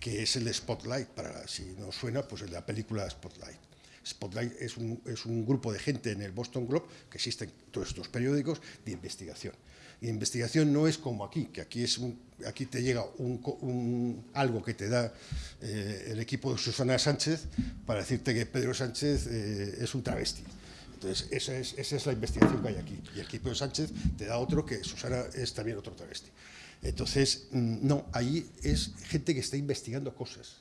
que es el de Spotlight, para si no suena, pues el de la película Spotlight. Spotlight es un, es un grupo de gente en el Boston Globe, que existen todos estos periódicos, de investigación. Y investigación no es como aquí, que aquí, es aquí te llega un, algo que te da eh, el equipo de Susana Sánchez para decirte que Pedro Sánchez eh, es un travesti. Entonces, esa es, esa es la investigación que hay aquí. Y el equipo de Sánchez te da otro que Susana es también otro travesti. Entonces, mm, no, ahí es gente que está investigando cosas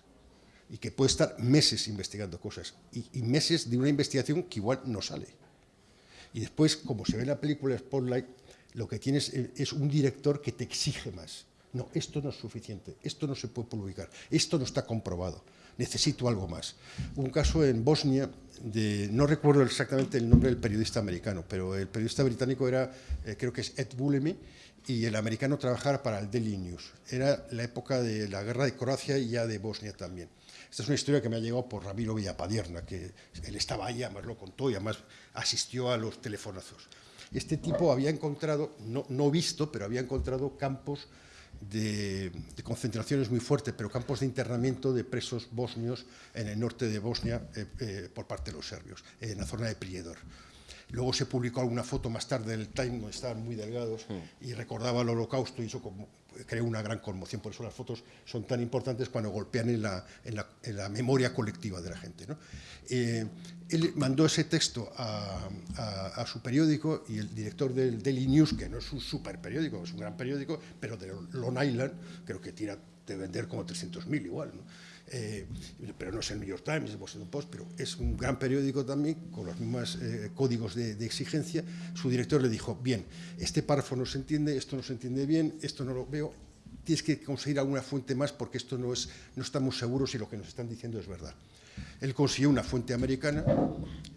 y que puede estar meses investigando cosas y, y meses de una investigación que igual no sale. Y después, como se ve en la película Spotlight, lo que tienes es un director que te exige más. No, esto no es suficiente, esto no se puede publicar, esto no está comprobado, necesito algo más. Un caso en Bosnia, de, no recuerdo exactamente el nombre del periodista americano, pero el periodista británico era, eh, creo que es Ed Bullemy, y el americano trabajaba para el Daily News. Era la época de la guerra de Croacia y ya de Bosnia también. Esta es una historia que me ha llegado por Ramiro Villapadierna, que él estaba ahí, además lo contó y además asistió a los telefonazos. Este tipo había encontrado, no, no visto, pero había encontrado campos de, de, concentraciones muy fuertes, pero campos de internamiento de presos bosnios en el norte de Bosnia eh, eh, por parte de los serbios, en la zona de Prijedor. Luego se publicó alguna foto más tarde del Time donde estaban muy delgados y recordaba el holocausto y eso creó una gran conmoción. Por eso las fotos son tan importantes cuando golpean en la, en la, memoria colectiva de la gente. Eh, él mandó ese texto a, su periódico y el director del Daily News, que no es un super periódico, es un gran periódico, pero de Long Island, creo que tira de vender como 300.000 igual. ¿no? Eh, pero no es el New York Times, el Washington Post, pero es un gran periódico también, con los mismos eh, códigos de, exigencia. Su director le dijo, bien, este párrafo no se entiende, esto no se entiende bien, esto no lo veo, tienes que conseguir alguna fuente más porque esto no, es, no estamos seguros si lo que nos están diciendo es verdad. Él consiguió una fuente americana,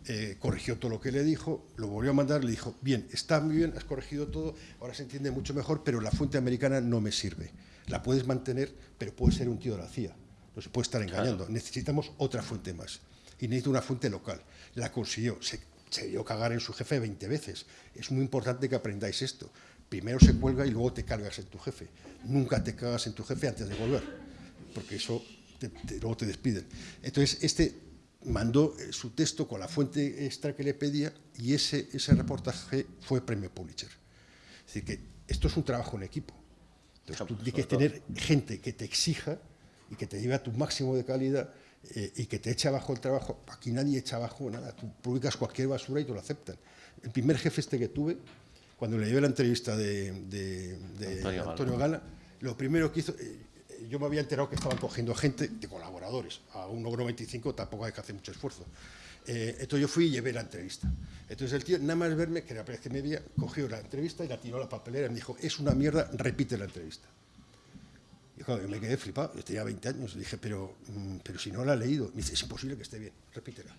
eh, corrigió todo lo que le dijo, lo volvió a mandar, le dijo, bien, está muy bien, has corregido todo, ahora se entiende mucho mejor, pero la fuente americana no me sirve. La puedes mantener, pero puede ser un tío de la CIA no se puede estar engañando. Necesitamos otra fuente más. Y necesito una fuente local. La consiguió. Se, se dio cagar en su jefe 20 veces. Es muy importante que aprendáis esto. Primero se cuelga y luego te cargas en tu jefe. Nunca te cagas en tu jefe antes de volver, porque eso luego te despiden. Entonces, este mandó eh, su texto con la fuente extra que le pedía y ese, ese reportaje fue premio Pulitzer. Es decir, que esto es un trabajo en equipo. Entonces, tú tienes que tener gente que te exija y que te lleve a tu máximo de calidad eh, y que te eche abajo el trabajo. Aquí nadie echa abajo nada. Tú publicas cualquier basura y te lo aceptan. El primer jefe este que tuve, cuando le llevé la entrevista de, de- de Antonio Antonio, Gala. Gala, lo primero que hizo, eh, yo me había enterado que estaban cogiendo gente de colaboradores. A un 1,25 tampoco hay que hacer mucho esfuerzo. Eh, entonces yo fui y llevé la entrevista. Entonces el tío, nada más verme, que era la que me veía, cogió la entrevista y la tiró a la papelera y me dijo, es una mierda, repite la entrevista. Y claro, yo me quedé flipado, yo tenía 20 años, dije, pero, mm, pero si no la he leído, me dice, es imposible que esté bien, repítela.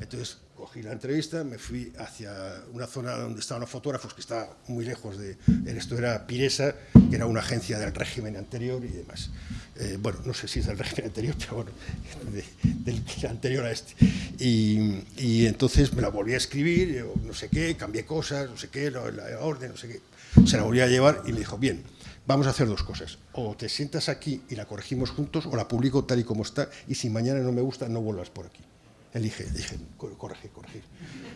Entonces cogí la entrevista, me fui hacia una zona donde estaban los fotógrafos, que estaba muy lejos de, esto era Piresa, que era una agencia del régimen anterior y demás. Eh, bueno, no sé si es del régimen anterior, pero bueno, (laughs) de- del anterior a este. Y, y entonces me la volví a escribir, yo no sé qué, cambié cosas, no sé qué, la, la orden, no sé qué. Se la volví a llevar y me dijo, bien, vamos a hacer dos cosas. O te sientas aquí y la corregimos juntos, o la publico tal y como está, y si mañana no me gusta, no vuelvas por aquí. Elige, dije, "Co- corregir, corregir.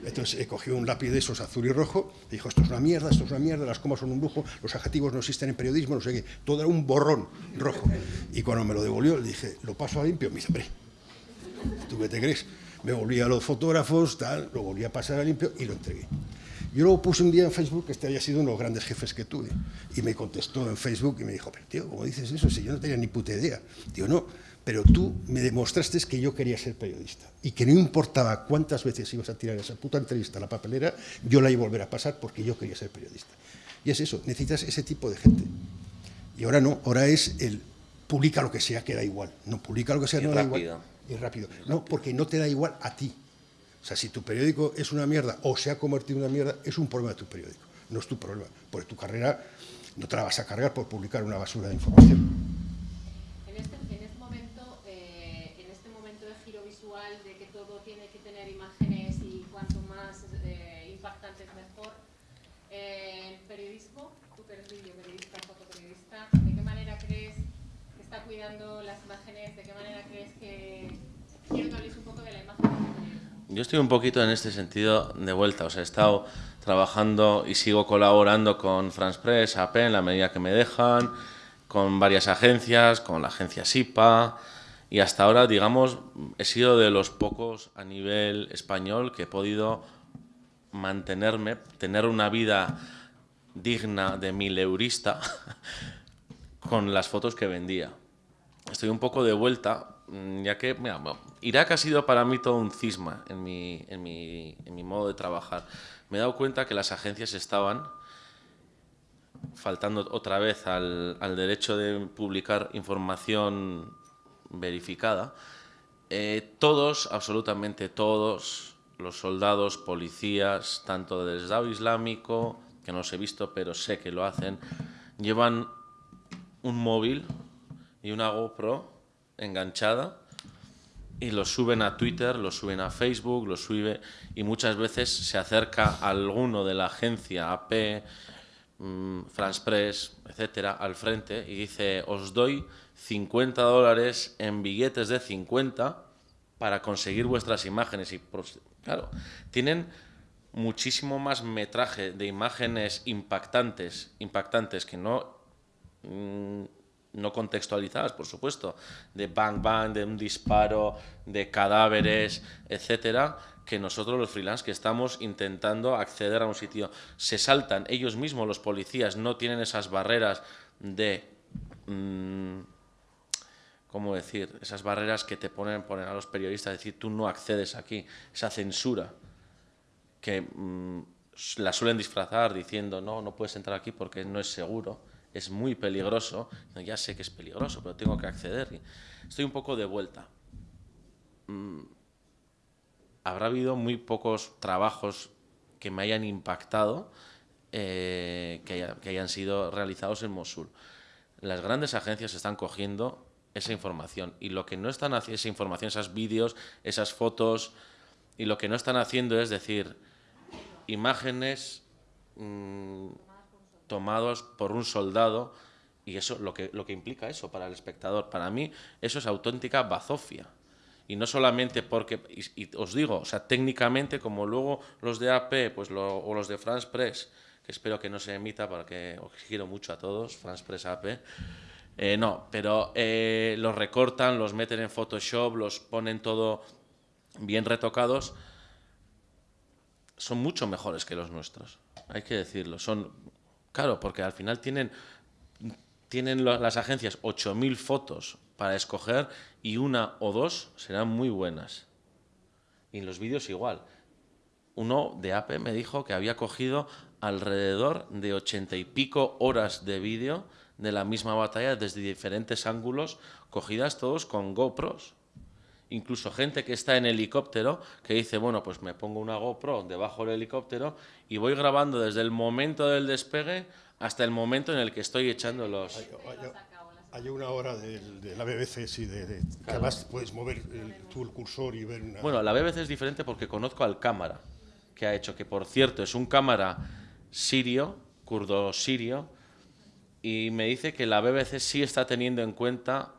Entonces he cogido un lápiz de esos azul y rojo, y dijo, esto es una mierda, esto es una mierda, las comas son un lujo, los adjetivos no existen en periodismo, no sé qué, todo era un borrón rojo. Y cuando me lo devolvió, le dije, ¿lo paso a limpio? Me dice, hombre, ¿tú qué te crees? Me volví a los fotógrafos, tal, lo volví a pasar a limpio y lo entregué. Yo luego puse un día en Facebook que este había sido uno de los grandes jefes que tuve. Y me contestó en Facebook y me dijo, pero tío, ¿cómo dices eso? Si yo no tenía ni puta idea. Digo, no, pero tú me demostraste que yo quería ser periodista. Y que no importaba cuántas veces ibas a tirar esa puta entrevista a la papelera, yo la iba a volver a pasar porque yo quería ser periodista. Y es eso, necesitas ese tipo de gente. Y ahora no, ahora es el publica lo que sea, que da igual. No, publica lo que sea, Y no da rápido. igual. Y rápido. No, porque no te da igual a ti. O sea, si tu periódico es una mierda o se ha convertido en una mierda, es un problema de tu periódico, no es tu problema. Porque tu carrera no te la vas a cargar por publicar una basura de información. En este, en este momento, eh, en este momento de giro visual, de que todo tiene que tener imágenes y cuanto más eh, impactantes mejor, eh, el periodismo, tú que eres videoperiodista, fotoperiodista, ¿de qué manera crees que está cuidando las imágenes? ¿De qué manera crees que quiero que hables un poco de la imagen? del periodismo? Yo estoy un poquito en este sentido de vuelta, o he estado trabajando y sigo colaborando con France Press, AP, en la medida que me dejan, con varias agencias, con la agencia SIPA, y hasta ahora, digamos, he sido de los pocos a nivel español que he podido mantenerme, tener una vida digna de mileurista (laughs) con las fotos que vendía. Estoy un poco de vuelta, ya que mira, bueno, Irak ha sido para mí todo un cisma en mi, en, mi, en mi modo de trabajar. Me he dado cuenta que las agencias estaban faltando otra vez al, al derecho de publicar información verificada. Eh, todos, absolutamente todos, los soldados, policías, tanto del Estado Islámico, que no los he visto, pero sé que lo hacen, llevan un móvil y una GoPro enganchada y lo suben a Twitter, lo suben a Facebook, lo sube y muchas veces se acerca alguno de la agencia AP, mm, France Press, etcétera, al frente y dice, os doy 50 dólares en billetes de 50 para conseguir vuestras imágenes. Y pros- claro, tienen muchísimo más metraje de imágenes impactantes, impactantes que no mm, no contextualizadas, por supuesto, de bang bang, de un disparo, de cadáveres, etcétera, que nosotros los freelance que estamos intentando acceder a un sitio. Se saltan ellos mismos los policías no tienen esas barreras de mm, ¿cómo decir? Esas barreras que te ponen, ponen a los periodistas decir tú no accedes aquí, esa censura que mm, la suelen disfrazar diciendo no, no puedes entrar aquí porque no es seguro, es muy peligroso. Ya sé que es peligroso, pero tengo que acceder. Estoy un poco de vuelta. Mm, habrá habido muy pocos trabajos que me hayan impactado eh, que hayan sido realizados en Mosul. Las grandes agencias están cogiendo esa información y lo que no están haciendo, esa información, esos vídeos, esas fotos, y lo que no están haciendo es decir, imágenes mm, tomados por un soldado y eso lo que, lo que implica eso para el espectador. Para mí eso es auténtica bazofia. Y no solamente porque, y, os digo, o sea, técnicamente, como luego los de AP pues o los de France Press, que espero que no se emita porque os quiero mucho a todos, France Press AP, eh, no, pero eh, los recortan, los meten en Photoshop, los ponen todo bien retocados, son mucho mejores que los nuestros, hay que decirlo. Son, claro, porque al final tienen, tienen las agencias 8.000 fotos para escoger y una o dos serán muy buenas. Y en los vídeos igual. Uno de APE me dijo que había cogido alrededor de ochenta y pico horas de vídeo de la misma batalla desde diferentes ángulos, cogidas todos con GoPros. Incluso gente que está en helicóptero que dice, bueno, pues me pongo una GoPro debajo del helicóptero y voy grabando desde el momento del despegue hasta el momento en el que estoy echando los... Hay, una hora de, la BBC, sí, de, que además puedes mover tú el cursor y ver una... Bueno, la BBC es diferente porque conozco al cámara que ha hecho, que por cierto es un cámara sirio, kurdo sirio, y me dice que la BBC sí está teniendo en cuenta,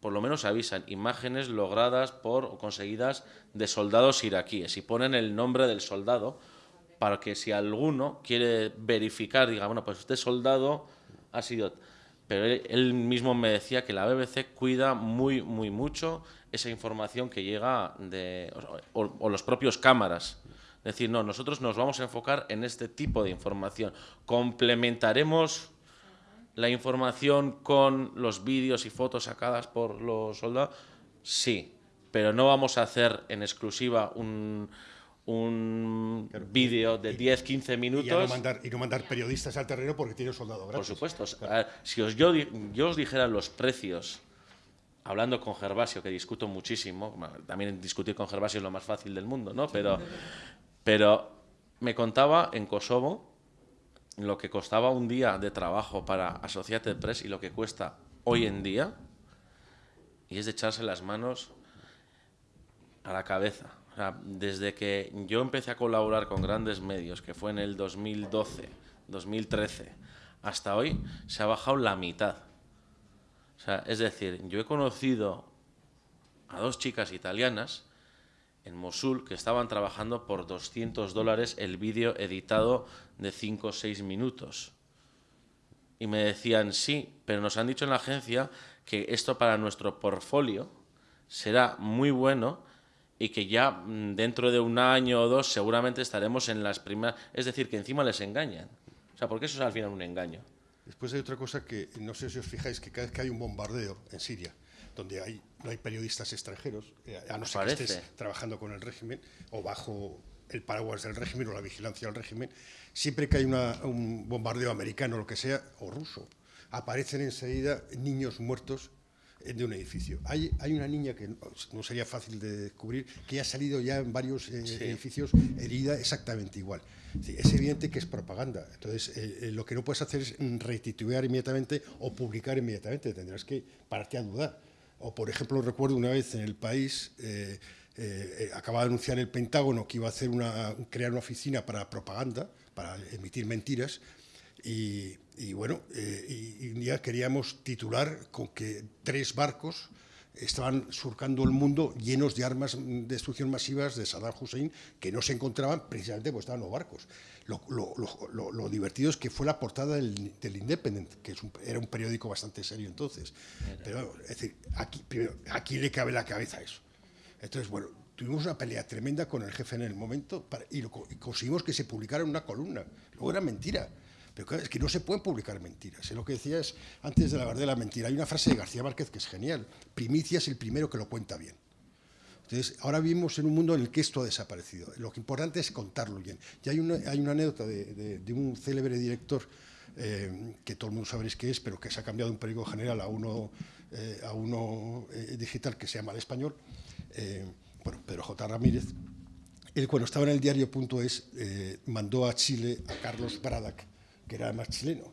por lo menos avisan, imágenes logradas por o conseguidas de soldados iraquíes y ponen el nombre del soldado para que si alguno quiere verificar, diga, bueno, pues este soldado ha sido... Pero él, mismo me decía que la BBC cuida muy, muy mucho esa información que llega de... o los propios cámaras decir, no, nosotros nos vamos a enfocar en este tipo de información. Complementaremos la información con los vídeos y fotos sacadas por los soldados? Sí, pero no vamos a hacer en exclusiva un, un vídeo de 10, 15 minutos. Y, no mandar, y no mandar periodistas al terreno porque tiene un soldado gratis. Por supuesto. Si os, yo, yo os dijera los precios, hablando con Gervasio, que discuto muchísimo, también discutir con Gervasio es lo más fácil del mundo, ¿no? Pero, pero me contaba en Kosovo lo que costaba un día de trabajo para Associated Press y lo que cuesta hoy en día, y es de echarse las manos a la cabeza. desde que yo empecé a colaborar con grandes medios, que fue en el 2012, 2013, hasta hoy, se ha bajado la mitad. es decir, yo he conocido a dos chicas italianas en Mosul que estaban trabajando por 200 dólares el vídeo editado de 5 o 6 minutos. Y me decían, sí, pero nos han dicho en la agencia que esto para nuestro portfolio será muy bueno y que ya mm, dentro de un año o dos seguramente estaremos en las primeras... Es decir, que encima les engañan. O sea, porque eso es al final un engaño. Después hay otra cosa que no sé si os fijáis, que cada vez que hay un bombardeo en Siria, donde hay, no hay periodistas extranjeros, eh, a no ser que estés trabajando con el régimen o bajo el paraguas del régimen o la vigilancia del régimen, siempre que hay un bombardeo americano o lo que sea, o ruso, aparecen enseguida niños muertos de un edificio. Hay, hay una niña que no, sería fácil de descubrir, que ha salido ya en varios eh, edificios herida exactamente igual. es evidente que es propaganda. Entonces, eh, lo que no puedes hacer es retitular inmediatamente o publicar inmediatamente. Tendrás que pararte a dudar. O, por ejemplo, recuerdo una vez en el país, eh, eh, acababa de anunciar el Pentágono que iba a hacer una, crear una oficina para propaganda, para emitir mentiras, y, bueno, eh, y, queríamos titular con que tres barcos estaban surcando el mundo llenos de armas de destrucción masivas de Saddam Hussein que no se encontraban precisamente porque estaban los barcos. Lo, divertido es que fue la portada del, Independent, que era un periódico bastante serio entonces. Pero, es decir, aquí, primero, ¿a quién le cabe la cabeza eso? Entonces, bueno, tuvimos una pelea tremenda con el jefe en el momento y, conseguimos que se publicara en una columna. Luego era mentira. Es que no se pueden publicar mentiras. lo que decía es, antes de la verdad de la mentira, hay una frase de García Márquez que es genial. Primicia es el primero que lo cuenta bien. Entonces, ahora vivimos en un mundo en el que esto ha desaparecido. Lo que importante es contarlo bien. Y hay una, hay una anécdota de, un célebre director eh, que todo el mundo sabréis qué es, pero que se ha cambiado de un periódico general a uno, eh, a uno eh, digital que se llama El Español, bueno, Pedro J. Ramírez. Él cuando estaba en el diario.es mandó a Chile a Carlos Bradac, que era además chileno,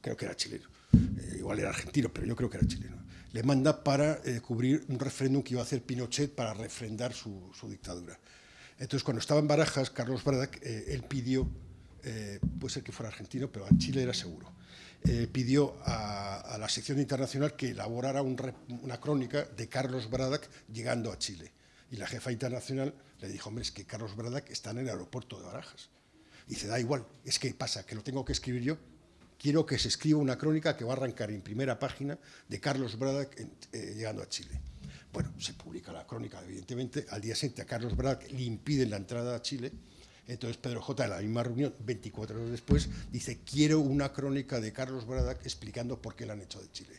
creo que era chileno, igual era argentino, pero yo creo que era chileno le manda para eh, cubrir un referéndum que iba a hacer Pinochet para refrendar su, dictadura. Entonces, cuando estaba en Barajas, Carlos Bradac, eh, él pidió eh, puede ser que fuera argentino, pero a Chile era seguro, eh, pidió a, la sección internacional que elaborara una crónica de Carlos Bradac llegando a Chile. Y la jefa internacional le dijo, hombre, es que Carlos Bradac está en el aeropuerto de Barajas. Dice, da igual, es que pasa, que lo tengo que escribir yo. Quiero que se escriba una crónica que va a arrancar en primera página de Carlos Bradac eh, llegando a Chile. Bueno, se publica la crónica, evidentemente. Al día siguiente a Carlos Bradac le impiden la entrada a Chile entonces Pedro J, en la misma reunión, 24 horas después, dice, quiero una crónica de Carlos Bradac explicando por qué la han hecho de Chile.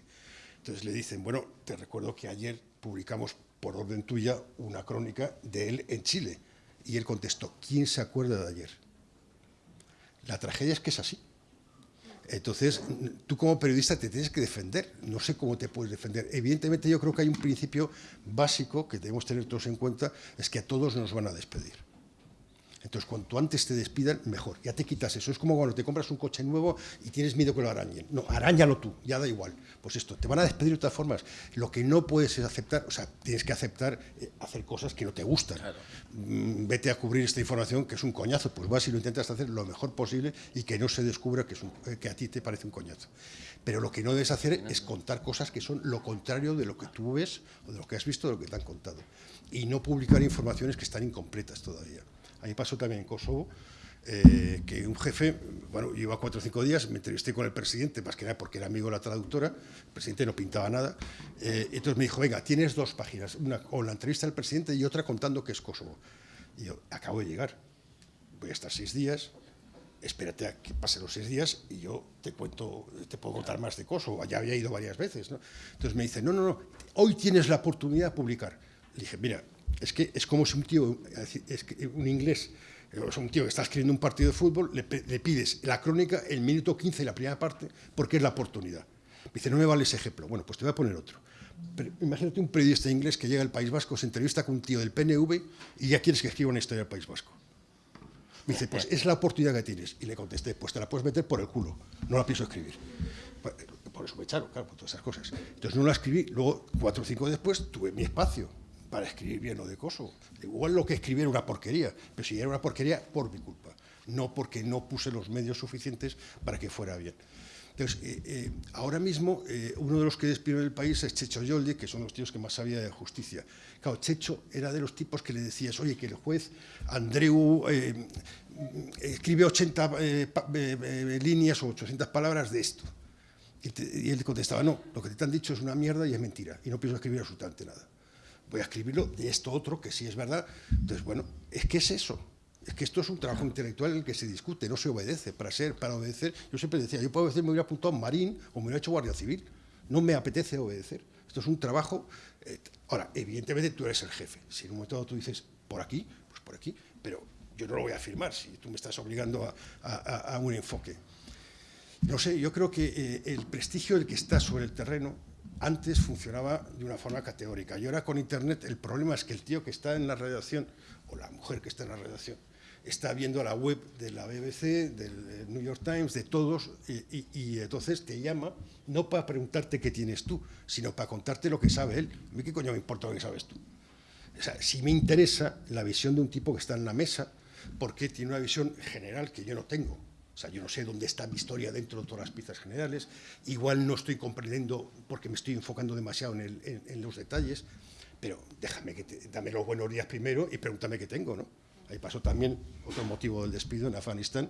Entonces le dicen, bueno, te recuerdo que ayer publicamos por orden tuya una crónica de él en Chile. Y él contestó, ¿quién se acuerda de ayer? La tragedia es que es así. Entonces, tú como periodista te tienes que defender. No sé cómo te puedes defender. Evidentemente yo creo que hay un principio básico que debemos tener todos en cuenta, es que a todos nos van a despedir. Entonces, cuanto antes te despidan, mejor. Ya te quitas eso. Es como cuando te compras un coche nuevo y tienes miedo que lo arañen. No, arañalo tú, ya da igual. Pues esto, te van a despedir de todas formas. Lo que no puedes es aceptar, o sea, tienes que aceptar eh, hacer cosas que no te gustan. Mm, vete a cubrir esta información que es un coñazo. Pues vas y lo intentas hacer lo mejor posible y que no se descubra que, es eh, que a ti te parece un coñazo. Pero lo que no debes hacer es contar cosas que son lo contrario de lo que tú ves o de lo que has visto, de lo que te han contado. Y no publicar informaciones que están incompletas todavía. Ahí pasó también en Kosovo, eh, que un jefe, bueno, lleva cuatro o cinco días, me entrevisté con el presidente, más que nada porque era amigo de la traductora, el presidente no pintaba nada, eh, entonces me dijo, venga, tienes dos páginas, una con la entrevista del presidente y otra contando que es Kosovo. Y yo, acabo de llegar, voy a estar seis días, espérate a que pasen los seis días y yo te cuento, te puedo contar más de Kosovo, ya había ido varias veces. ¿no? Entonces me dice, no, no, no, hoy tienes la oportunidad de publicar. Le dije, mira, es que es como si un tío, un inglés, es un tío que está escribiendo un partido de fútbol, le, pides la crónica, el minuto 15 y la primera parte, porque es la oportunidad. Me dice, no me vale ese ejemplo. Bueno, pues te voy a poner otro. Imagínate un periodista inglés que llega al País Vasco, se entrevista con un tío del PNV y ya quieres que escriba una historia del País Vasco. Me dice, pues es la oportunidad que tienes. Y le contesté, pues te la puedes meter por el culo, no la pienso escribir. Por eso me echaron, claro, por todas esas cosas. Entonces no la escribí, luego cuatro o cinco después tuve mi espacio para escribir bien lo de Kosovo. Igual lo que escribí era una porquería, pero si era una porquería, por mi culpa, no porque no puse los medios suficientes para que fuera bien. Entonces, eh, eh, ahora mismo, eh, uno de los que despidieron el país es Checho Yoldi, que son los tíos que más sabía de justicia. Claro, Checho era de los tipos que le decías, oye, que el juez Andreu escribe 80 líneas o 800 palabras de esto. Y, y él contestaba, no, lo que te han dicho es una mierda y es mentira, y no pienso escribir absolutamente nada voy a escribirlo de esto otro, que sí es verdad. Entonces, bueno, es que es eso. Es que esto es un trabajo intelectual en el que se discute, no se obedece. Para ser, para obedecer, yo siempre decía, yo puedo decir, me hubiera apuntado a Marín o me hubiera hecho Guardia Civil. No me apetece obedecer. Esto es un trabajo. Eh, ahora, evidentemente tú eres el jefe. Si en un momento tú dices, por aquí, pues por aquí, pero yo no lo voy a afirmar si tú me estás obligando a, un enfoque. No sé, yo creo que eh, el prestigio del que está sobre el terreno antes funcionaba de una forma categórica y ahora con Internet el problema es que el tío que está en la redacción o la mujer que está en la redacción está viendo la web de la BBC, del New York Times, de todos, y, entonces te llama no para preguntarte qué tienes tú, sino para contarte lo que sabe él. A mí qué coño me importa lo que sabes tú. O sea, si me interesa la visión de un tipo que está en la mesa, porque tiene una visión general que yo no tengo. O sea, yo no sé dónde está mi historia dentro de todas las piezas generales. Igual no estoy comprendiendo porque me estoy enfocando demasiado en, los detalles, pero déjame que te, dame los buenos días primero y pregúntame qué tengo, ¿no? Ahí pasó también otro motivo del despido en Afganistán.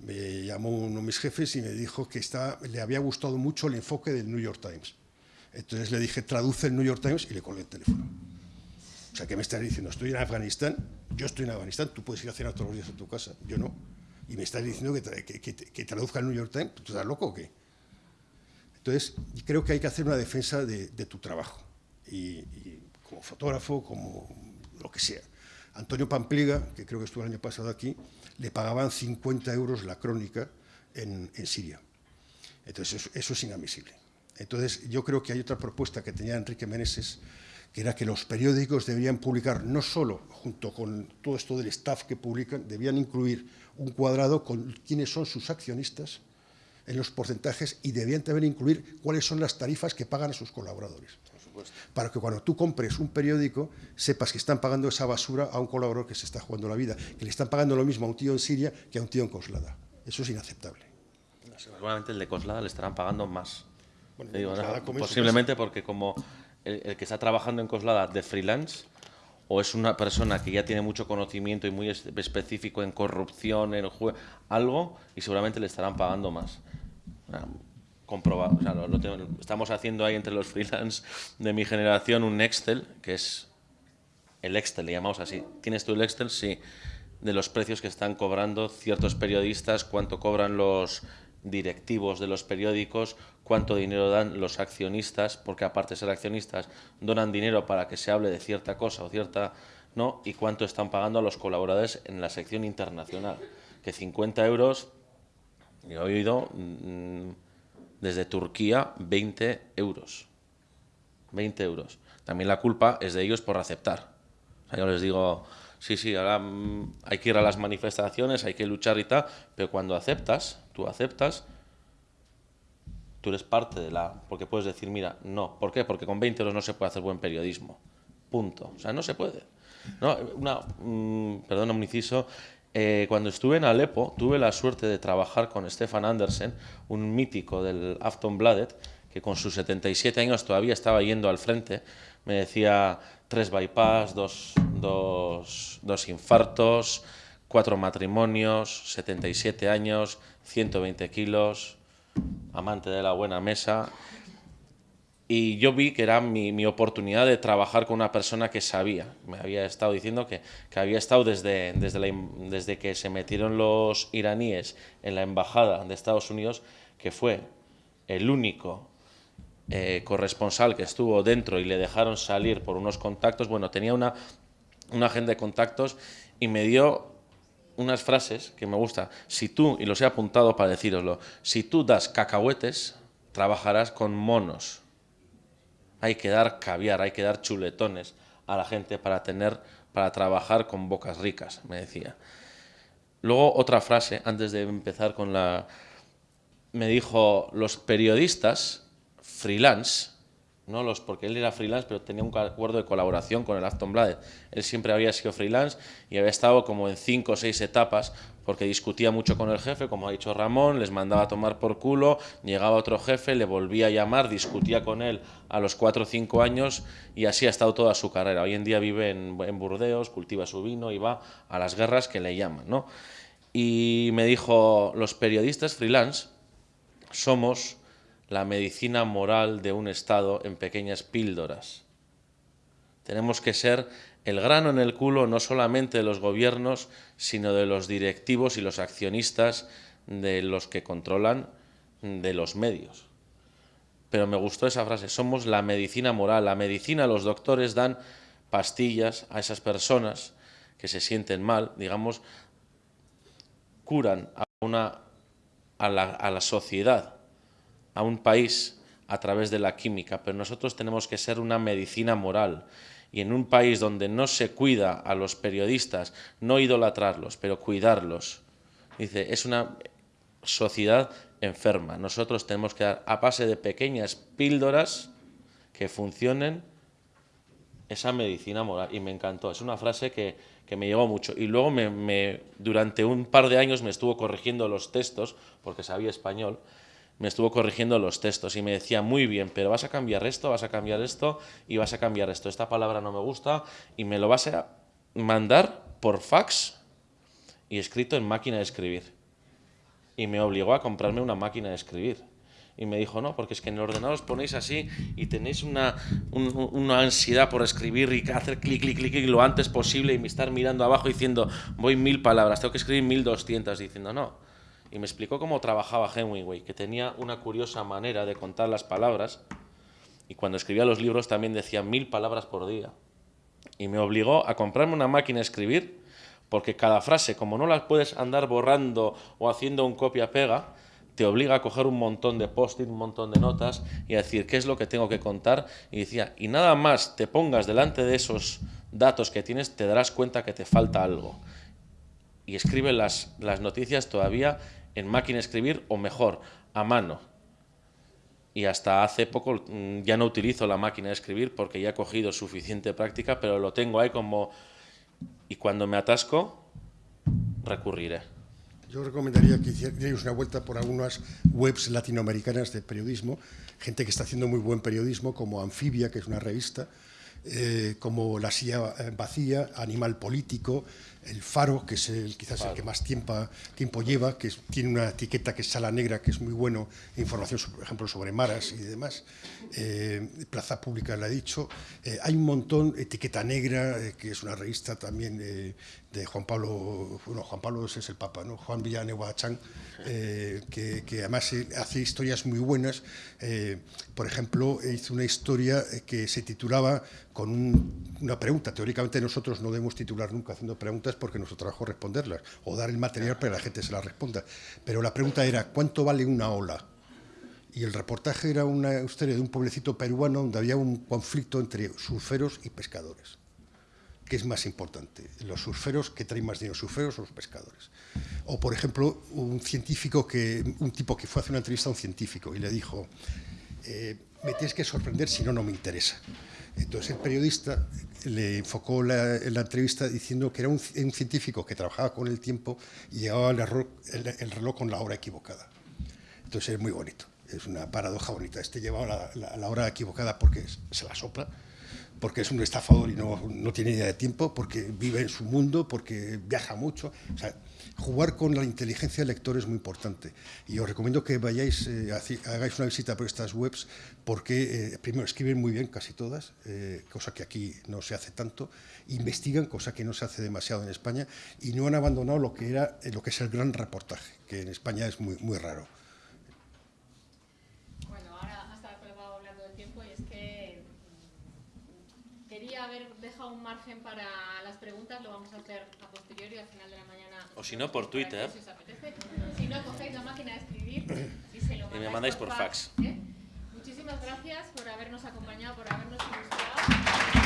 Me llamó uno de mis jefes y me dijo que le había gustado mucho el enfoque del New York Times. Entonces le dije, traduce el New York Times y le colgué el teléfono. O sea, ¿qué me estás diciendo? Estoy en Afganistán, yo estoy en Afganistán, tú puedes ir a cenar todos los días a tu casa, yo no y me estás diciendo que, que, traduzca el New York Times, ¿tú estás loco o qué? Entonces, creo que hay que hacer una defensa de, tu trabajo, y, como fotógrafo, como lo que sea. Antonio Pampliga, que creo que estuvo el año pasado aquí, le pagaban 50 euros la crónica en, Siria. Entonces, eso, es inadmisible. Entonces, yo creo que hay otra propuesta que tenía Enrique Meneses, que era que los periódicos deberían publicar no solo junto con todo esto del staff que publican, debían incluir un cuadrado con quiénes son sus accionistas en los porcentajes y debían también incluir cuáles son las tarifas que pagan a sus colaboradores. Para que cuando tú compres un periódico sepas que están pagando esa basura a un colaborador que se está jugando la vida, que le están pagando lo mismo a un tío en Siria que a un tío en Coslada. Eso es inaceptable. Seguramente el de Coslada le estarán pagando más. Su Posiblemente porque como el, que está trabajando en Coslada de freelance o es una persona que ya tiene mucho conocimiento y muy es- específico en corrupción, en algo, y seguramente le estarán pagando más. O sea, comprobado. O sea, lo- lo tengo- estamos haciendo ahí entre los freelance de mi generación un Excel, que es el Excel, le llamamos así. ¿Tienes tú el Excel? Sí. De los precios que están cobrando ciertos periodistas, cuánto cobran los directivos de los periódicos, cuánto dinero dan los accionistas, porque aparte de ser accionistas, donan dinero para que se hable de cierta cosa o cierta no, y cuánto están pagando a los colaboradores en la sección internacional. Que 50 euros, yo he oído mm, desde Turquía 20 euros. 20 euros. También la culpa es de ellos por aceptar. O yo les digo, sí, sí, ahora mm, hay que ir a las manifestaciones, hay que luchar y tal, pero cuando aceptas, tú aceptas, tú eres parte de la... Porque puedes decir, mira, no. ¿Por qué? Porque con 20 euros no se puede hacer buen periodismo. Punto. O sea, no se puede. No, una, mm, perdón, un. Eh, cuando estuve en Alepo, tuve la suerte de trabajar con Stefan Andersen, un mítico del Aftonbladet, que con sus 77 años todavía estaba yendo al frente. Me decía tres bypass, dos, dos, dos infartos, cuatro matrimonios, 77 años, 120 kilos, amante de la buena mesa. Y yo vi que era mi, mi oportunidad de trabajar con una persona que sabía. Me había estado diciendo que, que había estado desde, desde, la desde que se metieron los iraníes en la embajada de Estados Unidos, que fue el único eh, corresponsal que estuvo dentro y le dejaron salir por unos contactos. Bueno, tenía una, una agenda de contactos y me dio unas frases que me gusta. Si tú, y los he apuntado para decíroslo, si tú das cacahuetes, trabajarás con monos. Hay que dar caviar, hay que dar chuletones a la gente para tener, para trabajar con bocas ricas, me decía. Luego otra frase, antes de empezar con la... Me dijo, los periodistas freelance, no los porque él era freelance, pero tenía un acuerdo de colaboración con el Aftonbladet. Él siempre había sido freelance y había estado como en cinco o seis etapas porque discutía mucho con el jefe, como ha dicho Ramón, les mandaba a tomar por culo, llegaba otro jefe, le volvía a llamar, discutía con él a los cuatro o cinco años y así ha estado toda su carrera. Hoy en día vive en, en Burdeos, cultiva su vino y va a las guerras que le llaman, ¿no? Y me dijo, los periodistas freelance somos la medicina moral de un Estado en pequeñas píldoras. Tenemos que ser el grano en el culo no solamente de los gobiernos, sino de los directivos y los accionistas de los que controlan de los medios. Pero me gustó esa frase, somos la medicina moral. La medicina, los doctores dan pastillas a esas personas que se sienten mal, digamos, curan a, una, a, la, a la sociedad, a un país a través de la química, pero nosotros tenemos que ser una medicina moral. Y en un país donde no se cuida a los periodistas, no idolatrarlos, pero cuidarlos, dice, es una sociedad enferma. Nosotros tenemos que dar a base de pequeñas píldoras que funcionen esa medicina moral. Y me encantó. Es una frase que, que me llegó mucho. Y luego me, durante un par de años me estuvo corrigiendo los textos, porque sabía español, me estuvo corrigiendo los textos y me decía, muy bien, pero vas a cambiar esto, vas a cambiar esto y vas a cambiar esto. Esta palabra no me gusta y me lo vas a mandar por fax y escrito en máquina de escribir. Y me obligó a comprarme una máquina de escribir. Y me dijo, no, porque es que en el ordenador os ponéis así y tenéis una, un- una ansiedad por escribir y hacer clic, clic, clic, clic lo antes posible y estar mirando abajo diciendo, voy mil palabras, tengo que escribir mil doscientas, diciendo, no. Y me explicó cómo trabajaba Hemingway, que tenía una curiosa manera de contar las palabras. Y cuando escribía los libros también decía mil palabras por día. Y me obligó a comprarme una máquina de escribir, porque cada frase, como no las puedes andar borrando o haciendo un copia-pega, te obliga a coger un montón de post-it, un montón de notas y a decir qué es lo que tengo que contar. Y decía, y nada más te pongas delante de esos datos que tienes, te darás cuenta que te falta algo. Y escribe las, las noticias todavía en máquina escribir o mejor, a mano. Y hasta hace poco mm, ya no utilizo la máquina de escribir porque ya he cogido suficiente práctica, pero lo tengo ahí como... Y cuando me atasco, recurriré. Yo recomendaría que hicierais una vuelta por algunas webs latinoamericanas de periodismo, gente que está haciendo muy buen periodismo, como Anfibia, que es una revista, eh, como La silla vacía, Animal Político, El Faro, que es el, quizás el que más tiempo, tiempo lleva, que tiene una etiqueta que es Sala Negra, que es muy bueno, información, por ejemplo, sobre maras y demás. Eh, Plaza Pública, la he dicho. Eh, hay un montón, Etiqueta Negra, que es una revista también de Juan Pablo, bueno, Juan Pablo es el Papa, ¿no? Juan Villanueva Chang, que, que, además hace historias muy buenas. por ejemplo, hizo una historia que se titulaba con una pregunta. Teóricamente nosotros no debemos titular nunca haciendo preguntas porque nuestro trabajo es responderlas o dar el material para que la gente se la responda. Pero la pregunta era, ¿cuánto vale una ola? Y el reportaje era una historia de un pueblecito peruano donde había un conflicto entre surferos y pescadores. ¿Qué es más importante? ¿Los surferos que traen más dinero, surferos o los pescadores? O, por ejemplo, un científico que, un tipo que fue a hacer una entrevista a un científico y le dijo, eh, me tienes que sorprender si no, no me interesa. Entonces el periodista le enfocó la, la entrevista diciendo que era un, científico que trabajaba con el tiempo y llevaba el, el, reloj con la hora equivocada. Entonces es muy bonito, es una paradoja bonita. Este llevaba la, la hora equivocada porque se la sopla, porque es un estafador y no, no, tiene idea de tiempo, porque vive en su mundo, porque viaja mucho. O sea, jugar con la inteligencia del lector es muy importante. Y os recomiendo que vayáis, eh, hagáis una visita por estas webs, porque eh, primero escriben muy bien casi todas, eh, cosa que aquí no se hace tanto, investigan, cosa que no se hace demasiado en España, y no han abandonado lo que, era, lo que es el gran reportaje, que en España es muy, muy raro. Bueno, ahora hasta hablando del tiempo y es que mm, quería haber dejado un margen para las preguntas, lo vamos a hacer a posteriori al final de la o si no, por Twitter. Si no, cogéis la máquina de escribir (clears throat) y se lo mandáis, y me mandáis por, fax. ¿eh? Muchísimas gracias por habernos acompañado, por habernos ilustrado.